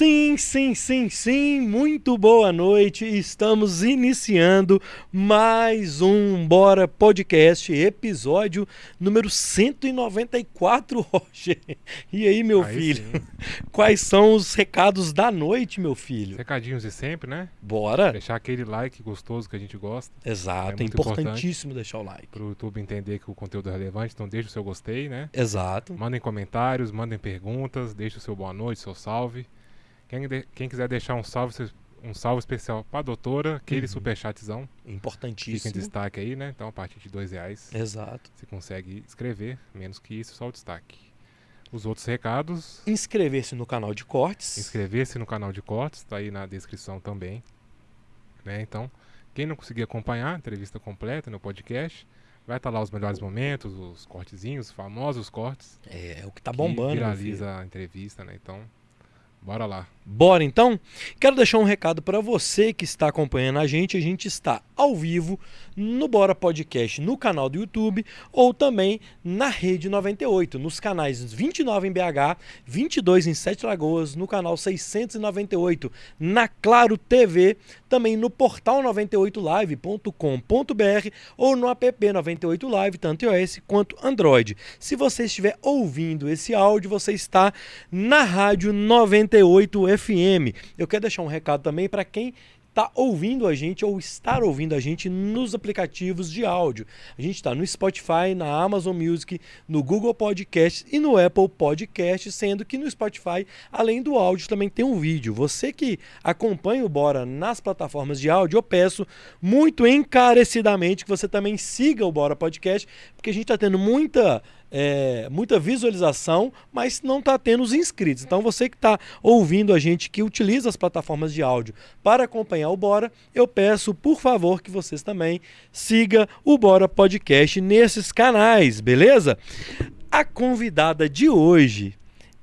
Sim, sim, sim, sim, muito boa noite. Estamos iniciando mais um Bora Podcast, episódio número 194, Roger. E aí, meu Aí filho? sim. Quais são os recados da noite, meu filho? Recadinhos de sempre, né? Bora? Deixar aquele like gostoso que a gente gosta, Exato, É é, importantíssimo deixar o like. pro YouTube entender que o conteúdo é relevante. Então deixa o seu gostei, né? Exato. Mandem comentários, mandem perguntas, deixa o seu boa noite, seu salve. Quem, de- quem quiser deixar um salve, um salve especial pra doutora, aquele Uhum. superchatzão, fica em Importantíssimo. destaque aí, né? Então a partir de dois reais Exato. você consegue escrever, menos que isso, só o destaque. Os outros recados, Inscrever-se no canal de cortes. inscrever-se no canal de cortes, tá aí na descrição também. Né? Então, quem não conseguir acompanhar a entrevista completa no podcast, vai estar lá os melhores momentos, os cortezinhos, os famosos cortes. É, é o que tá que bombando. filho. viraliza a entrevista, né? Então, bora lá. Bora então? Quero deixar um recado para você que está acompanhando a gente. A gente está ao vivo no Bora Podcast no canal do YouTube ou também na Rede 98, nos canais 29 em BH, 22 em Sete Lagoas, no canal 698 na Claro TV, também no portal 98live.com.br ou no app 98 Live, tanto iOS quanto Android. Se você estiver ouvindo esse áudio, você está na Rádio 98 FM. Eu quero deixar um recado também para quem está ouvindo a gente ou estar ouvindo a gente nos aplicativos de áudio. A gente está no Spotify, na Amazon Music, no Google Podcast e no Apple Podcast, sendo que no Spotify, além do áudio, também tem um vídeo. Você que acompanha o Bora nas plataformas de áudio, eu peço muito encarecidamente que você também siga o Bora Podcast, porque a gente está tendo muita é, muita visualização, mas não está tendo os inscritos. Então você que está ouvindo a gente que utiliza as plataformas de áudio para acompanhar o Bora, eu peço por favor que vocês também siga o Bora Podcast nesses canais, beleza? A convidada de hoje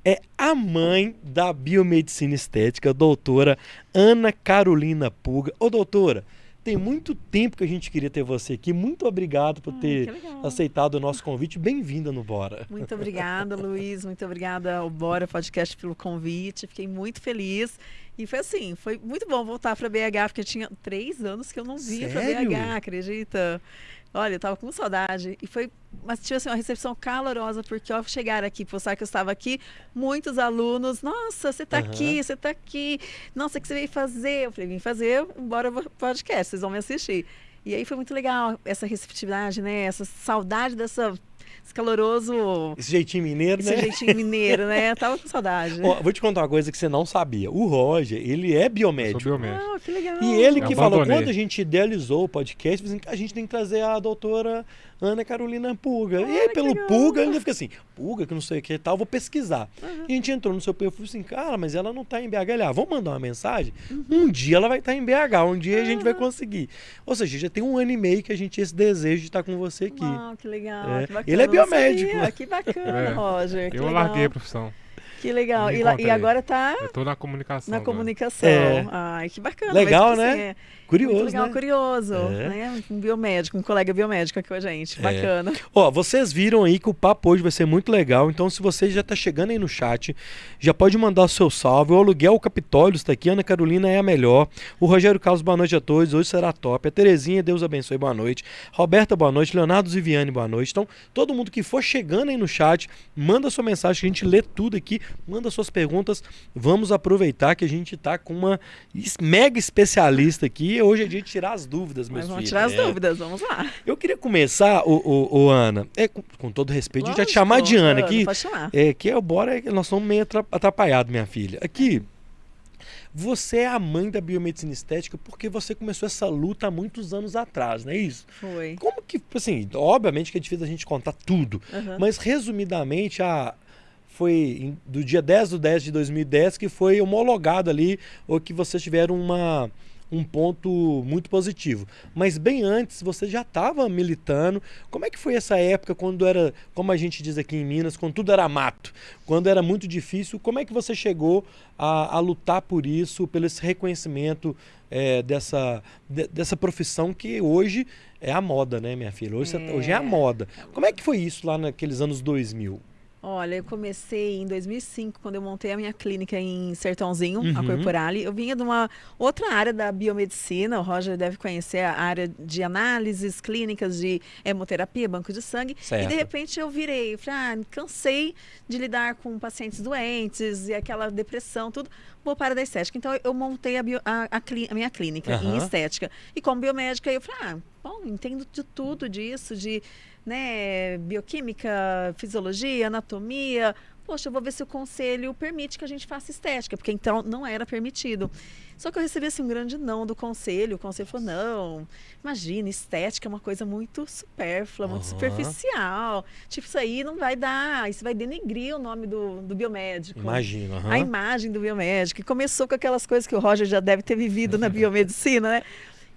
é a mãe da biomedicina estética, doutora Ana Carolina Puga. Ô doutora, tem muito tempo que a gente queria ter você aqui. Muito obrigado por Ai, ter aceitado o nosso convite. Bem-vinda no Bora. Muito obrigada, Luiz. Muito obrigada ao Bora Podcast pelo convite. Fiquei muito feliz. E foi assim, foi muito bom voltar para BH, porque tinha três anos que eu não vinha para? BH, acredita? Olha, eu tava com saudade. E foi, mas tive assim, uma recepção calorosa, porque ao chegar aqui, postar que eu estava aqui, muitos alunos, nossa, você está Aham. aqui, você está aqui. Nossa, o que você veio fazer? Eu falei, vim fazer o Bora Podcast, vocês vão me assistir. E aí foi muito legal essa receptividade, né? Essa saudade dessa esse caloroso Esse jeitinho mineiro, esse né? jeitinho mineiro, né? Tava com saudade. Ó, vou te contar uma coisa que você não sabia. O Roger, ele é Eu biomédico. sou biomédico. Ah, que legal. E ele Eu que falou, abandonei. quando a gente idealizou o podcast, falou assim, a gente tem que trazer a doutora Ana Carolina Pulga. e aí, pelo legal. Pulga, ele fica assim, Pulga, que não sei o que e tal, vou pesquisar. Uhum. E a gente entrou no seu perfil e falou assim, cara, mas ela não tá em BH. Ele, ah, vamos mandar uma mensagem? Uhum. Um dia ela vai estar em BH, um dia a gente vai conseguir. Ou seja, já tem um ano e meio que a gente tinha esse desejo de estar com você aqui. Uau, que legal. É. que bacana. Ele é biomédico. sabia. Que bacana, É. Roger. Que Eu legal. larguei a profissão. Que legal. E, e agora tá Eu tô na comunicação. na agora. comunicação. É. Ai, que bacana. Legal, mas, tipo né? assim, é Curioso, muito legal, né? curioso. É. Né? Um biomédico, um colega biomédico aqui com a gente. Bacana. Ó, vocês viram aí que o papo hoje vai ser muito legal, então se você já tá chegando aí no chat, já pode mandar o seu salve. O aluguel Capitólio está aqui, Ana Carolina é a melhor. O Rogério Carlos, boa noite a todos, hoje será top. A Terezinha, Deus abençoe, boa noite. Roberta, boa noite. Leonardo Ziviane, boa noite. Então, todo mundo que for chegando aí no chat, manda sua mensagem, que a gente lê tudo aqui, manda suas perguntas. Vamos aproveitar que a gente tá com uma mega especialista aqui. Hoje é dia de tirar as dúvidas, meus Mas vamos filhos. tirar as É. dúvidas, vamos lá. Eu queria começar, o, o, o Ana, é, com, com todo respeito, a gente vai te Lógico, chamar de Ana aqui. Pode chamar. É, que é, bora, nós somos meio atra- atrapalhados, minha filha. Aqui, você é a mãe da biomedicina estética porque você começou essa luta há muitos anos atrás, não é isso? Foi. Como que, assim, obviamente que é difícil a gente contar tudo, Aham. mas resumidamente, a, foi do dia 10 do 10 de 2010 que foi homologado ali, ou que vocês tiveram uma, um ponto muito positivo. Mas bem antes, você já estava militando. Como é que foi essa época quando era, como a gente diz aqui em Minas, quando tudo era mato, quando era muito difícil? Como é que você chegou a, a lutar por isso, pelo esse reconhecimento é, dessa, de- dessa profissão que hoje é a moda, né, minha filha? Hoje é, É. hoje é a moda. Como é que foi isso lá naqueles anos 2000? Olha, eu comecei em 2005, quando eu montei a minha clínica em Sertãozinho, a Uhum. Corporale. Eu vinha de uma outra área da biomedicina, o Roger deve conhecer a área de análises clínicas, de hemoterapia, banco de sangue. E Certo. de repente eu virei, falei, ah, cansei de lidar com pacientes doentes e aquela depressão, tudo. Vou para da estética. Então eu montei a, bio- a- a a minha clínica em Aham. estética. E como biomédica, eu falei, ah, bom, entendo de tudo disso, de né, bioquímica, fisiologia, anatomia. Poxa, eu vou ver se o conselho permite que a gente faça estética, porque então não era permitido. Só que eu recebi assim, um grande não do conselho. O conselho falou: não, imagina, estética é uma coisa muito supérflua, muito Aham. superficial. Tipo, isso aí não vai dar, isso vai denegrir o nome do, do biomédico Imagino. aham. a imagem do biomédico. E começou com aquelas coisas que o Roger já deve ter vivido na biomedicina, né?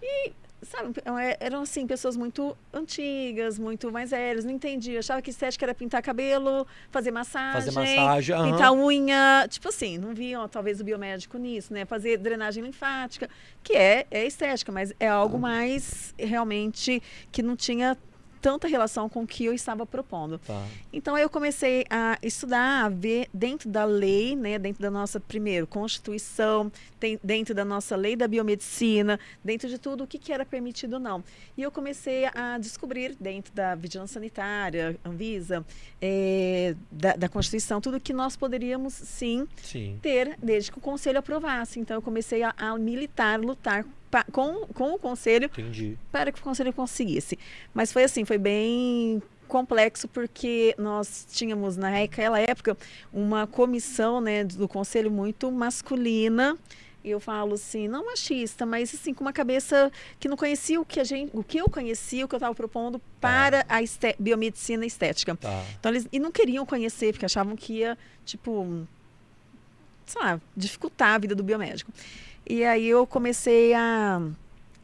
E, sabe, é- eram assim, pessoas muito antigas, muito mais velhas, não entendiam. Achava que estética era pintar cabelo, fazer massagem. Fazer massagem. aham. Pintar unha, tipo assim, não viam talvez o biomédico nisso, né? Fazer drenagem linfática, que é, é estética, mas é algo mais realmente que não tinha tanta relação com o que eu estava propondo. Tá. Então eu comecei a estudar, a ver dentro da lei, né, dentro da nossa primeiro Constituição, tem- dentro da nossa lei da biomedicina, dentro de tudo o que, que era permitido ou não. E eu comecei a descobrir dentro da vigilância sanitária, Anvisa, eh, da, da Constituição, tudo que nós poderíamos sim Sim. ter desde que o conselho aprovasse. Então eu comecei a, a militar, lutar pa- com, com o conselho Entendi. para que o conselho conseguisse. Mas foi assim, foi bem complexo porque nós tínhamos naquela época uma comissão, né, do conselho muito masculina. Eu falo assim, não machista, mas assim com uma cabeça que não conhecia o que a gente, o que eu conhecia, o que eu estava propondo para a esté- biomedicina estética. Tá. Então eles e não queriam conhecer porque achavam que ia tipo, sei lá, dificultar a vida do biomédico. E aí eu comecei a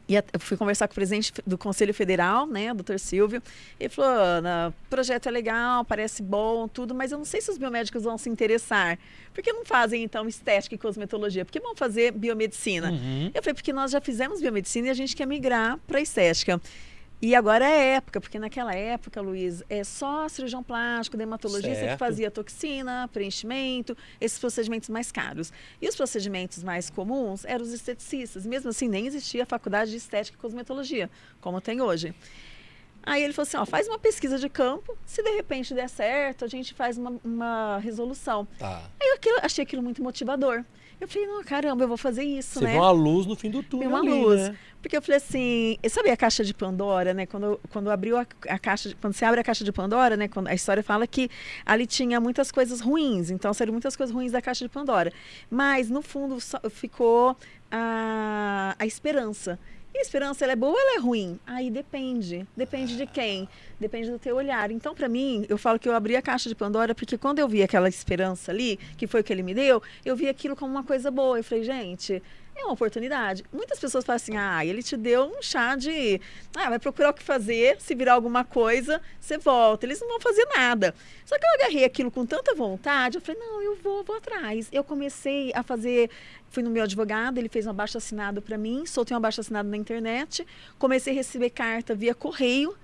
e eu fui conversar com o presidente do Conselho Federal, né, o doutor Silvio. Ele falou: Ana, o projeto é legal, parece bom, tudo, mas eu não sei se os biomédicos vão se interessar. Por que não fazem, então, estética e cosmetologia? Por que vão fazer biomedicina? Uhum. Eu falei, porque nós já fizemos biomedicina e a gente quer migrar para estética. E agora é época, porque naquela época, Luiz, é só cirurgião plástico, dermatologista Certo. que fazia toxina, preenchimento, esses procedimentos mais caros. E os procedimentos mais comuns eram os esteticistas. Mesmo assim, nem existia a faculdade de estética e cosmetologia, como tem hoje. Aí ele falou assim, ó, faz uma pesquisa de campo, se de repente der certo, a gente faz uma, uma resolução. Tá. Aí eu aquilo- achei aquilo muito motivador. Eu falei, não, caramba, eu vou fazer isso, Você né? vê uma luz no fim do túnel. uma ali, luz. né? Porque eu falei assim, sabe a caixa de Pandora, né? Quando, quando abriu a, a caixa, de- quando você abre a caixa de Pandora, né? Quando a história fala que ali tinha muitas coisas ruins, então saíram muitas coisas ruins da caixa de Pandora. Mas no fundo só ficou a, a esperança. E a esperança, ela é boa ou ela é ruim? Aí depende. Depende de quem? Depende do teu olhar. Então, para mim, eu falo que eu abri a caixa de Pandora porque quando eu vi aquela esperança ali, que foi o que ele me deu, eu vi aquilo como uma coisa boa. Eu falei, gente, é uma oportunidade. Muitas pessoas falam assim: ah, ele te deu um chá de. Ah, vai procurar o que fazer, se virar alguma coisa, você volta. Eles não vão fazer nada. Só que eu agarrei aquilo com tanta vontade, eu falei: não, eu vou, vou atrás. Eu comecei a fazer. Fui no meu advogado, ele fez um abaixo assinado para mim, soltei um abaixo assinado na internet, comecei a receber carta via correio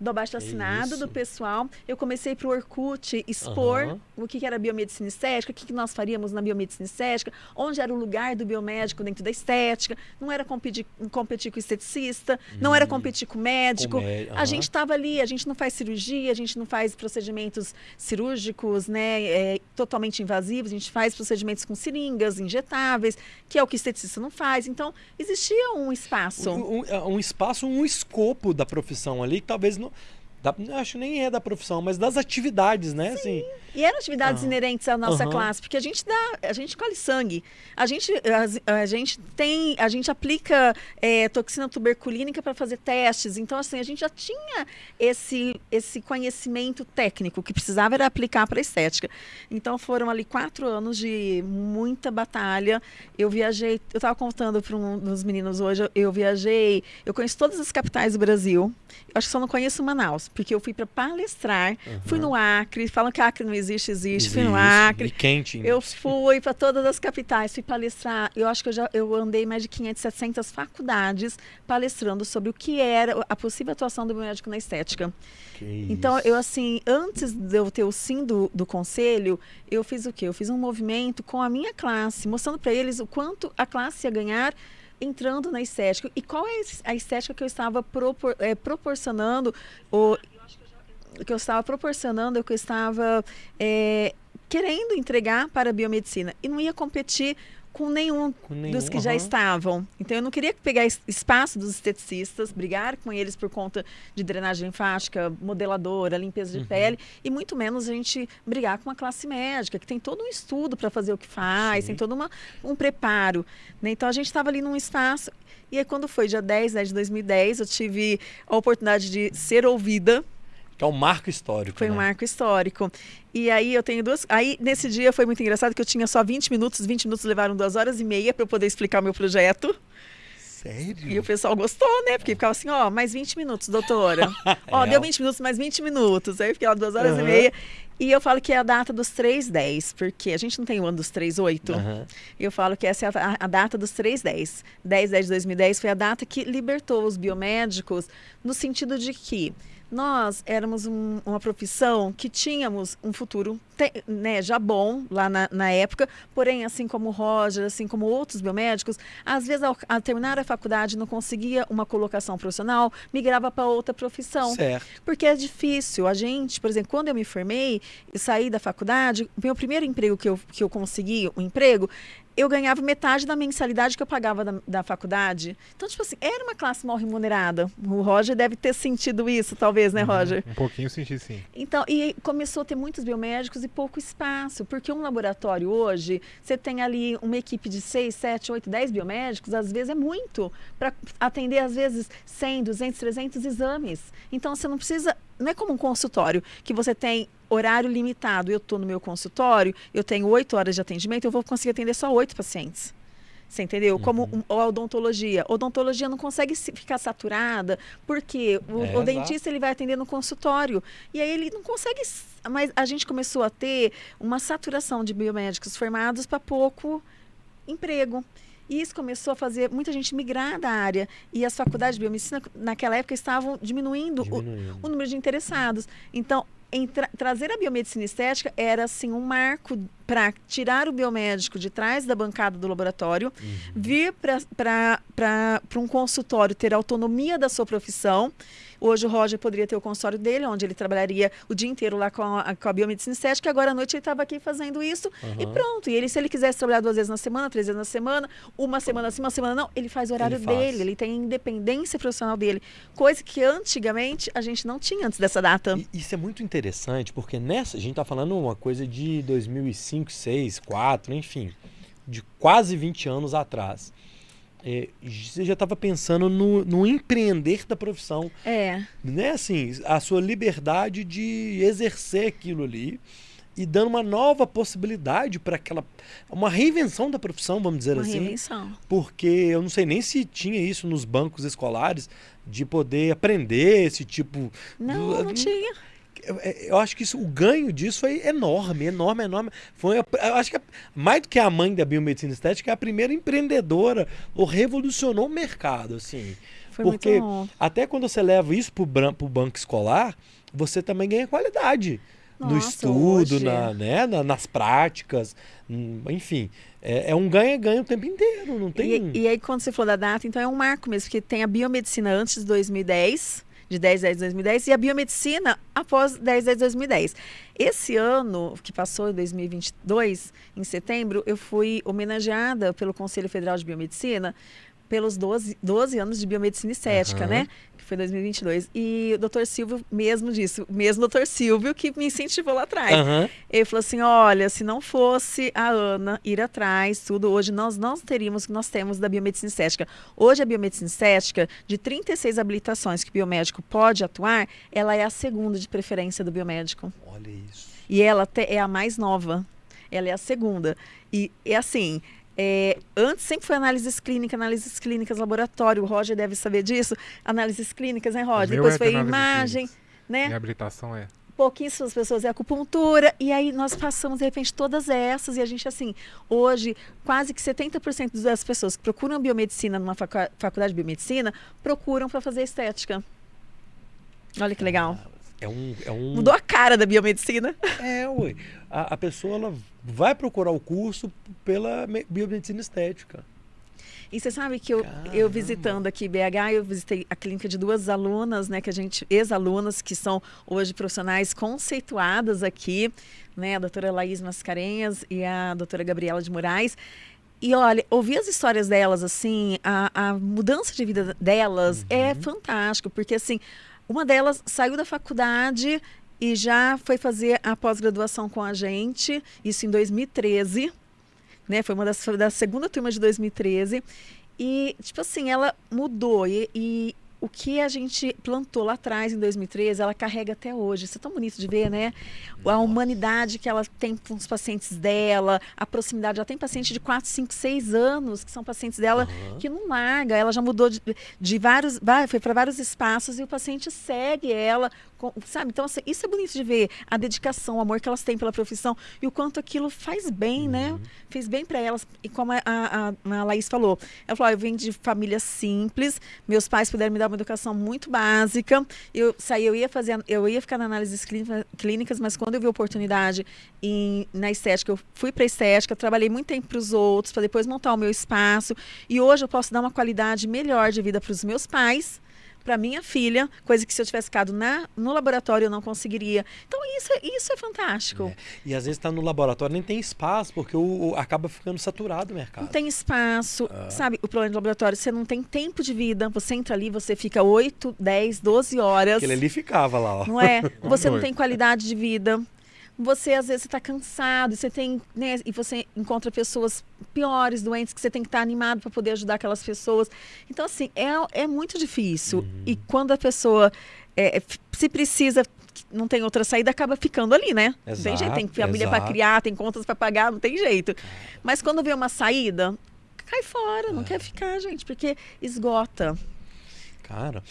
do abaixo assinado do pessoal. Eu comecei para o Orkut expor Aham. o que que era biomedicina estética, o que, que nós faríamos na biomedicina estética, onde era o lugar do biomédico dentro da estética. Não era competir, competir com o esteticista, não era competir com o médico. Hum. Com mé- A gente estava ali, a gente não faz cirurgia, a gente não faz procedimentos cirúrgicos, né, é, totalmente invasivos, a gente faz procedimentos com seringas, injetáveis, que é o que o esteticista não faz. Então, existia um espaço. Um, um- um espaço, um escopo da profissão ali que talvez não. ¿no? Da- acho nem é da profissão, mas das atividades, né? Assim, E eram atividades Aham. inerentes à nossa Aham. classe, porque a gente dá, a gente colhe sangue, a gente, a, a gente tem, a gente aplica é, toxina tuberculínica para fazer testes. Então, assim, a gente já tinha esse, esse conhecimento técnico que precisava era aplicar para a estética. Então, foram ali quatro anos de muita batalha. Eu viajei, eu estava contando para um dos meninos hoje, eu viajei, eu conheço todas as capitais do Brasil. Eu acho que só não conheço Manaus. Porque eu fui para palestrar, Uhum. fui no Acre, falam que Acre não existe, existe, fui no Existe. Acre. E quente. Eu fui para todas as capitais, fui palestrar. Eu acho que eu já eu andei mais de 500, 700 faculdades palestrando sobre o que era a possível atuação do biomédico na estética. Então, eu assim, antes de eu ter o sim do, do conselho, eu fiz o quê? Eu fiz um movimento com a minha classe, mostrando para eles o quanto a classe ia ganhar entrando na estética. E qual é a estética que eu estava propor- eh, proporcionando, o que eu estava proporcionando, que eu estava eh, querendo entregar para a biomedicina. E não ia competir com nenhum Com nenhum, dos que já aham. estavam. Então eu não queria pegar es- espaço dos esteticistas, brigar com eles por conta de drenagem linfática, modeladora, limpeza de Uhum. pele, e muito menos a gente brigar com uma classe médica, que tem todo um estudo para fazer o que faz, Sim. tem todo uma, um preparo. né? Então a gente estava ali num espaço. E aí, quando foi dia 10 né, de 2010, eu tive a oportunidade de ser ouvida Que é um marco histórico. foi um né? marco histórico. E aí eu tenho duas. Aí nesse dia foi muito engraçado que eu tinha só 20 minutos, 20 minutos levaram duas horas e meia para eu poder explicar o meu projeto. Sério? E o pessoal gostou, né? Porque ficava assim, ó, mais 20 minutos, doutora. ó, É, deu ó. 20 minutos, mais 20 minutos. Aí eu fiquei lá duas horas Aham. e meia. E eu falo que é a data dos 310, porque a gente não tem o ano dos 38. Aham. Eu falo que essa é a, a data dos 310. 10, 10 de 2010 foi a data que libertou os biomédicos no sentido de que nós éramos um- uma profissão que tínhamos um futuro te- né, já bom lá na, na época, porém, assim como o Roger, assim como outros biomédicos, às vezes ao, ao terminar a faculdade não conseguia uma colocação profissional, migrava para outra profissão. Certo. Porque é difícil. A gente, por exemplo, quando eu me formei e saí da faculdade, o meu primeiro emprego que eu, que eu consegui, um emprego, eu ganhava metade da mensalidade que eu pagava da, da faculdade. Então, tipo assim, era uma classe mal remunerada. O Roger deve ter sentido isso, talvez, né, Roger? Um pouquinho senti sim. Então, e começou a ter muitos biomédicos e pouco espaço, porque um laboratório hoje, você tem ali uma equipe de 6, 7, 8, 10 biomédicos, às vezes é muito, para atender, às vezes, 100, 200, 300 exames. Então, você não precisa, não é como um consultório, que você tem horário limitado. Eu estou no meu consultório, eu tenho 8 horas de atendimento, eu vou conseguir atender só 8 pacientes. Você entendeu? Como um, a odontologia. Odontologia não consegue se- ficar saturada, porque o, É, o dentista ele vai atender no consultório. E aí ele não consegue. Mas a gente começou a ter uma saturação de biomédicos formados para pouco emprego. E isso começou a fazer muita gente migrar da área. E as faculdades de biomedicina, naquela época, estavam diminuindo, o- Diminuindo. o número de interessados. Então, tra- trazer a biomedicina estética era assim um marco para tirar o biomédico de trás da bancada do laboratório, Uhum. vir para um consultório, ter autonomia da sua profissão. Hoje o Roger poderia ter o consultório dele, onde ele trabalharia o dia inteiro lá com a, com a biomedicina estética. Agora à noite ele estava aqui fazendo isso e Aham. pronto. E ele, se ele quisesse trabalhar duas vezes na semana, três vezes na semana, uma semana sim, uma semana não, ele faz o horário Ele faz. dele, ele tem a independência profissional dele. Coisa que antigamente a gente não tinha antes dessa data. E isso é muito interessante, porque nessa, a gente tá falando uma coisa de 2005, 6, 4, enfim, de quase 20 anos atrás. É, você já estava pensando no, no empreender da profissão, É. né? Assim, a sua liberdade de exercer aquilo ali e dando uma nova possibilidade para aquela. Uma reinvenção da profissão, vamos dizer Uma assim. reinvenção. Porque eu não sei nem se tinha isso nos bancos escolares, de poder aprender esse tipo. Não, do- não tinha. Eu, eu acho que isso, o ganho disso foi enorme, enorme, enorme. Foi, eu acho que mais do que a mãe da biomedicina estética, é a primeira empreendedora, ou revolucionou o mercado, assim. Foi Porque até quando você leva isso bran- pro banco escolar, você também ganha qualidade no Nossa, estudo, hoje- na, né, na- nas práticas, hum, enfim. É, é um ganha-ganha o tempo inteiro, não tem... E, e aí, quando você falou da data, então é um marco mesmo, porque tem a biomedicina antes de 2010, de 10 10 de 2010, e a biomedicina após 10 10 de 2010. Esse ano, que passou em 2022, em setembro, eu fui homenageada pelo Conselho Federal de Biomedicina pelos 12, 12 anos de biomedicina estética, Aham. né? Que foi 2022. E o doutor Silvio mesmo disse, o mesmo doutor Silvio que me incentivou lá atrás. Aham. Ele falou assim: olha, se não fosse a Ana ir atrás, tudo, hoje nós não teríamos o que nós temos da biomedicina estética. Hoje a biomedicina estética, de 36 habilitações que o biomédico pode atuar, ela é a segunda de preferência do biomédico. Olha isso. E ela é a mais nova. Ela é a segunda. E é assim. É, antes sempre foi análises clínicas, análises clínicas, laboratório. O Roger deve saber disso. Análises clínicas, né, Roger? Depois é foi imagem. clínicas. né? Reabilitação é. pouquíssimas pessoas é acupuntura, e aí nós passamos, de repente, todas essas, e a gente, assim, hoje, quase que 70% das pessoas que procuram biomedicina numa facu- faculdade de biomedicina, procuram para fazer estética. Olha que legal. É um, é um Mudou a cara da biomedicina. É, ué. A, a pessoa ela vai procurar o curso pela me- biomedicina estética. E você sabe que eu, eu visitando aqui BH, eu visitei a clínica de duas alunas, né, que a gente, ex-alunas, que são hoje profissionais conceituadas aqui, né, a doutora Laís Mascarenhas e a doutora Gabriela de Moraes. E olha, ouvir as histórias delas, assim, a, a mudança de vida delas é fantástico, porque assim, uma delas saiu da faculdade e já foi fazer a pós-graduação com a gente, isso em 2013 né? Foi uma das da segunda turma de 2013 e tipo assim ela mudou e, e o que a gente plantou lá atrás em 2013 ela carrega até hoje. Isso é tão bonito de ver, né? A humanidade que ela tem com os pacientes dela, a proximidade. Ela tem paciente de 4, 5, 6 anos que são pacientes dela Aham. que não larga. Ela já mudou de, de vários, foi para vários espaços e o paciente segue ela, com- sabe? Então assim, isso é bonito de ver a dedicação, o amor que elas têm pela profissão e o quanto aquilo faz bem, né? Fez bem para elas. E como a, a, a Laís falou, ela falou: "Ah, eu venho de família simples, meus pais puderam me dar uma educação muito básica. Eu saí, eu ia fazer, eu ia ficar na análises clínica- clínicas, mas quando eu vi oportunidade em, na estética, eu fui para estética, trabalhei muito tempo para os outros, para depois montar o meu espaço. E hoje eu posso dar uma qualidade melhor de vida para os meus pais, para minha filha, coisa que se eu tivesse ficado na, no laboratório eu não conseguiria. Então isso, é- isso é fantástico. E às vezes está no laboratório nem tem espaço, porque o, o- acaba ficando saturado o mercado. Não tem espaço, Ah. sabe? O problema de laboratório, você não tem tempo de vida. Você entra ali, você fica 8, 10, 12 horas. Aquele ali ficava lá, ó. Não é? Você não tem qualidade de vida. Você, às vezes, está cansado, você tem, né, e você encontra pessoas piores, doentes, que você tem que estar animado para poder ajudar aquelas pessoas. Então, assim, é, é muito difícil. Uhum. E quando a pessoa é, f- se precisa, não tem outra saída, acaba ficando ali, né? não tem jeito, tem Exato, família para exato. criar, tem contas para pagar, não tem jeito. Mas quando vê uma saída, cai fora, não É. quer ficar, gente, porque esgota. Cara,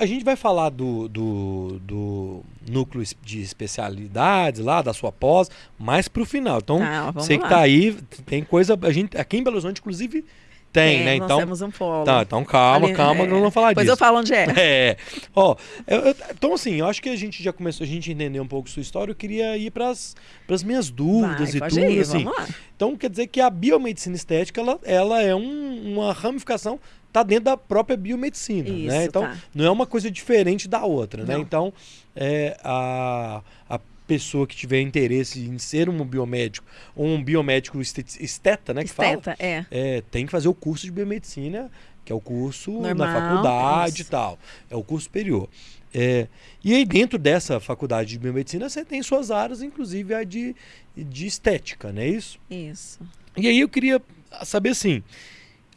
a gente vai falar do, do, do núcleo de especialidades lá, da sua pós, mais pro final. Então, Tá, você que lá. tá aí, tem coisa. A gente, aqui em Belo Horizonte, inclusive, tem, É, né? nós Então. temos um polo. Tá, então calma, Ali, calma, é. nós vamos falar Depois disso. eu falo onde é. É. Ó, eu- eu- então assim, eu acho que a gente já começou, a gente entender um pouco sua história, eu queria ir para as minhas dúvidas Vai, e tudo, ir, assim. Então quer dizer que a biomedicina estética, ela, ela é um- uma ramificação, tá dentro da própria biomedicina, né? Isso, Então tá. não é uma coisa diferente da outra, né? Não. Então, é, a, a pessoa que tiver interesse em ser um biomédico ou um biomédico estet- esteta, né, que fala, Esteta, é. é, tem que fazer o curso de biomedicina, que é o curso Normal, da faculdade e tal. É o curso superior. É, e aí, dentro dessa faculdade de biomedicina, você tem suas áreas, inclusive a de, de estética, não é isso? Isso. E aí eu queria saber assim.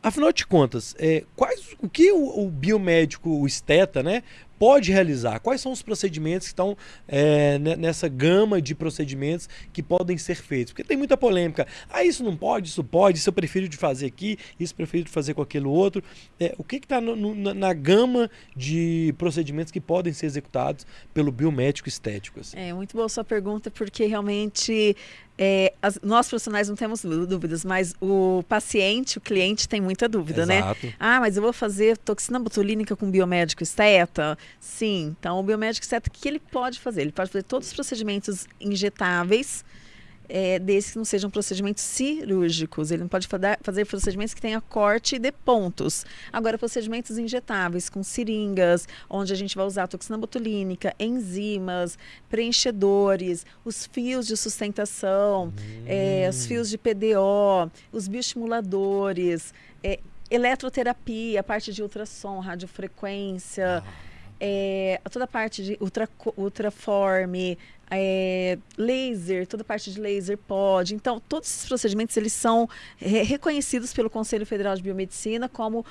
Afinal de contas, é, quais, o que o, o biomédico, o esteta, né, pode realizar? Quais são os procedimentos que estão é, ne- nessa gama de procedimentos que podem ser feitos? Porque tem muita polêmica. Ah, isso não pode, isso pode, isso eu prefiro de fazer aqui, isso eu prefiro de fazer com aquele outro. É, o que está na, na gama de procedimentos que podem ser executados pelo biomédico estético? assim? É muito boa sua pergunta, porque realmente é, as- nós profissionais não temos dú- dúvidas, mas o paciente, o cliente tem muita dúvida, né? Exato. Ah, mas eu vou fazer toxina botulínica com biomédico esteta? Sim. Então, o biomédico esteta, o que ele pode fazer? Ele pode fazer todos os procedimentos injetáveis, é, desde que não sejam procedimentos cirúrgicos. Ele não pode fazer procedimentos que tenha corte de pontos. Agora, procedimentos injetáveis com seringas, onde a gente vai usar toxina botulínica, enzimas, preenchedores, os fios de sustentação, é, os fios de PDO, os bioestimuladores, é, eletroterapia, parte de ultrassom, radiofrequência, é, toda a parte de ultra, ultraforme, é, laser, toda a parte de laser pode. Então, todos esses procedimentos eles são é, reconhecidos pelo Conselho Federal de Biomedicina como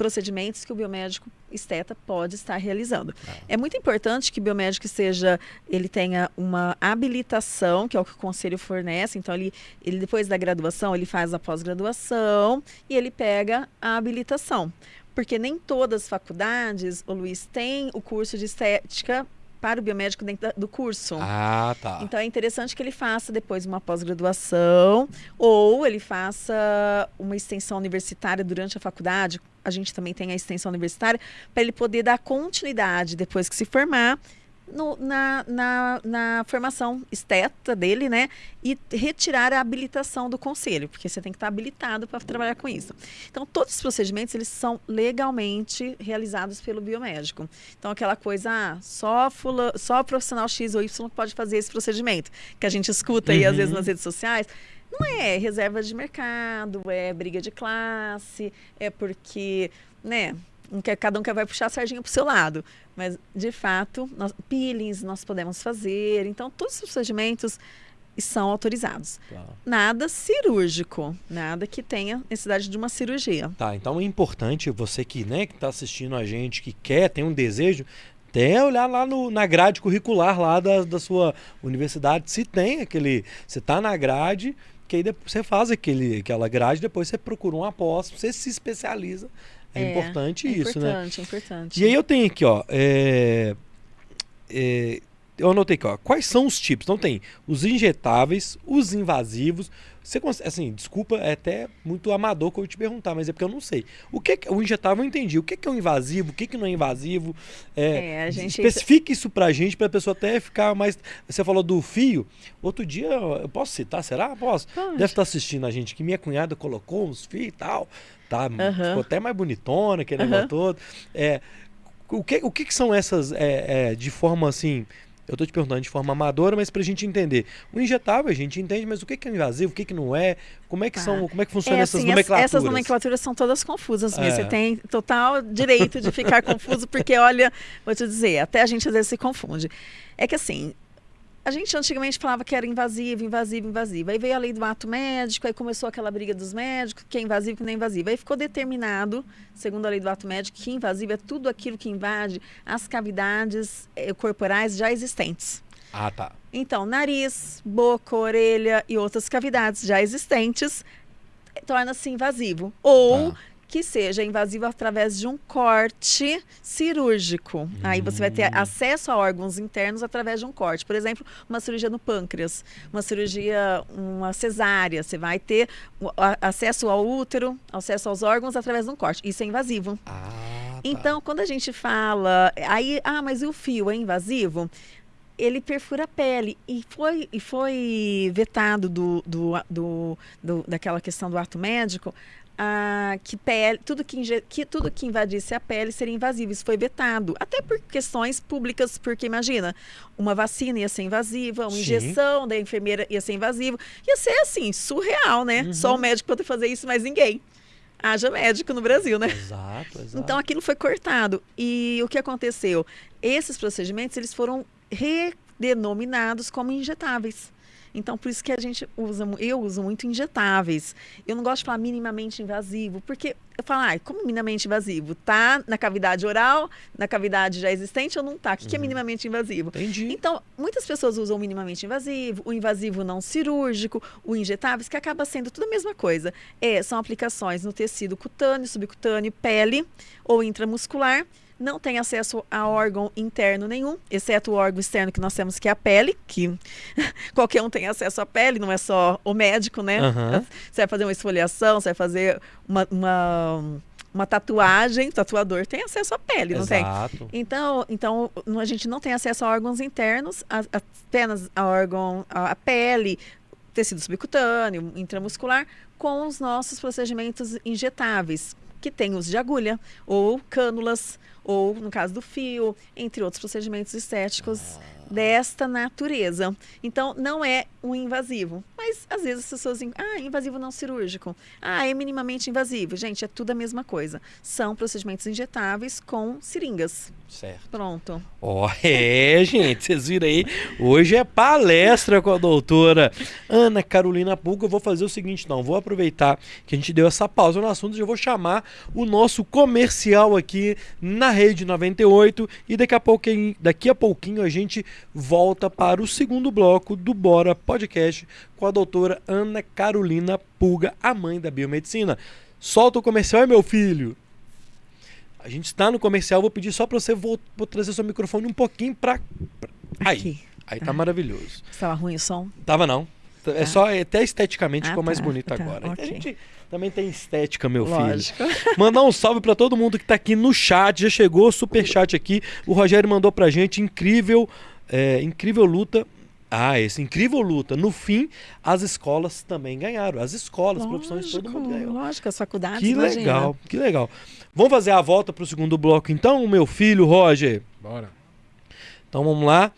procedimentos que o biomédico esteta pode estar realizando. É muito importante que o biomédico seja, ele tenha uma habilitação, que é o que o conselho fornece. Então, ele, ele depois da graduação, ele faz a pós-graduação e ele pega a habilitação. Porque nem todas as faculdades, o Luiz, tem o curso de estética para o biomédico dentro do curso. Ah, tá. Então é interessante que ele faça depois uma pós-graduação ou ele faça uma extensão universitária durante a faculdade. A gente também tem a extensão universitária para ele poder dar continuidade depois que se formar no, na, na, na, formação esteta dele, né? E retirar a habilitação do conselho, porque você tem que estar habilitado para trabalhar com isso. Então, todos os procedimentos, eles são legalmente realizados pelo biomédico. Então, aquela coisa, ah, só, fula, só profissional X ou Y pode fazer esse procedimento, que a gente escuta aí, uhum. às vezes, nas redes sociais. Não é reserva de mercado, é briga de classe, é porque, né, cada um quer vai puxar a sardinha para o seu lado. Mas, de fato, nós, peelings nós podemos fazer. Então, todos os procedimentos são autorizados. Nada cirúrgico, nada que tenha necessidade de uma cirurgia. Tá, então é importante você que né, está assistindo a gente, que quer, tem um desejo, até olhar lá no, na grade curricular lá da, da sua universidade, se tem aquele. Você está na grade, que aí depois você faz aquele, aquela grade, depois você procura um apóstolo, você se especializa é, é importante é isso, importante, né? É importante, é importante. E aí eu tenho aqui, ó. É, é, eu anotei aqui, ó. Quais são os tipos? Então tem os injetáveis, os invasivos. Você assim, desculpa, é até muito amador que eu te perguntar, mas é porque eu não sei. O que, que o injetável eu entendi. O que, que é um invasivo? O que, que não é invasivo? É, é a gente... Especifique isso pra gente, pra pessoa até ficar mais. Você falou do fio. Outro dia, eu posso citar? Será? Posso. Pode. Deve estar assistindo a gente que minha cunhada colocou uns fios e tal tá? Uhum. Ficou até mais bonitona, aquele negócio todo. É, o que, o que, que são essas, é, é, de forma assim, eu estou te perguntando de forma amadora, mas para a gente entender. O injetável a gente entende, mas o que, que é invasivo, o que, que não é? Como é que, são, como é que funciona é, essas assim, nomenclaturas? Essas nomenclaturas são todas confusas mesmo. É. Você tem total direito de ficar confuso, porque olha, vou te dizer, até a gente às vezes se confunde. É que assim, a gente antigamente falava que era invasivo, invasivo, invasivo. Aí veio a lei do ato médico, aí começou aquela briga dos médicos, que é invasivo, que não é invasivo. Aí ficou determinado, segundo a lei do ato médico, que invasivo é tudo aquilo que invade as cavidades eh, corporais já existentes. Ah, tá. Então, nariz, boca, orelha e outras cavidades já existentes eh, torna-se invasivo. Ou ah que seja invasivo através de um corte cirúrgico. Hum. Aí você vai ter hum. acesso a órgãos internos através de um corte. Por exemplo, uma cirurgia no pâncreas, uma cirurgia, uma cesárea. Você vai ter acesso ao útero, acesso aos órgãos através de um corte. Isso é invasivo. Ah, tá. Então, quando a gente fala, aí, ah, mas e o fio é invasivo? ele perfura a pele e foi, e foi vetado do, do, do, do, daquela questão do ato médico ah, que pele, tudo que, que, tudo que invadisse a pele seria invasivo. Isso foi vetado. Até por questões públicas, porque imagina, uma vacina ia ser invasiva, uma Sim. injeção da enfermeira ia ser invasiva. Ia ser assim, surreal, né? Uhum. Só o médico poder fazer isso, mas ninguém. Haja médico no Brasil, né? Exato, exato. Então aquilo foi cortado. E o que aconteceu? Esses procedimentos eles foram redenominados como injetáveis. Então, por isso que a gente usa, eu uso muito injetáveis. Eu não gosto de falar minimamente invasivo, porque eu falo, ah, como minimamente invasivo? Tá na cavidade oral, na cavidade já existente ou não tá? O que, uhum. que é uhum. minimamente invasivo? Entendi. Então, muitas pessoas usam o minimamente invasivo, o invasivo não cirúrgico, o injetáveis, que acaba sendo tudo a mesma coisa. É, são aplicações no tecido cutâneo, subcutâneo, pele ou intramuscular não tem acesso a órgão interno nenhum, exceto o órgão externo que nós temos, que é a pele, que qualquer um tem acesso à pele, não é só o médico, né? Uhum. Você vai fazer uma esfoliação, você vai fazer uma, uma, uma tatuagem, o tatuador tem acesso à pele, não Exato. tem? Então, então, a gente não tem acesso a órgãos internos, a, apenas a órgão, a, a pele, tecido subcutâneo, intramuscular, com os nossos procedimentos injetáveis, que tem uso de agulha ou cânulas ou, no caso do fio, entre outros procedimentos estéticos desta natureza. Então, não é um invasivo. Mas, às vezes, as pessoas dizem, ah, invasivo não cirúrgico. Ah, é minimamente invasivo. Gente, é tudo a mesma coisa. São procedimentos injetáveis com seringas. Certo. Pronto. Ó, oh, é, gente, vocês viram aí. Hoje é palestra com a doutora Ana Carolina Pulga. Eu vou fazer o seguinte, não. Vou aproveitar que a gente deu essa pausa no assunto. Já vou chamar o nosso comercial aqui na Rede 98. E daqui a pouquinho, daqui a pouquinho a gente volta para o segundo bloco do Bora Podcast com a doutora Ana Carolina Pulga, a mãe da biomedicina. Solta o comercial, meu filho! A gente está no comercial, vou pedir só para você vou, vou trazer seu microfone um pouquinho para aí. Aqui. Aí tá maravilhoso. Estava ruim o som? Tava não. É Tá. só até esteticamente Ah, ficou mais tá, bonito tá, agora. A ok. gente também tem estética, meu Lógico. filho. Mandar um salve para todo mundo que tá aqui no chat. Já chegou super chat aqui. O Rogério mandou pra gente incrível, é, incrível luta. Ah, esse incrível luta. No fim, as escolas também ganharam. As escolas, as profissões, todo mundo ganhou. Lógico, as faculdades. Que imagina. legal, que legal. Vamos fazer a volta pro segundo bloco então, meu filho Roger. Bora. Então vamos lá.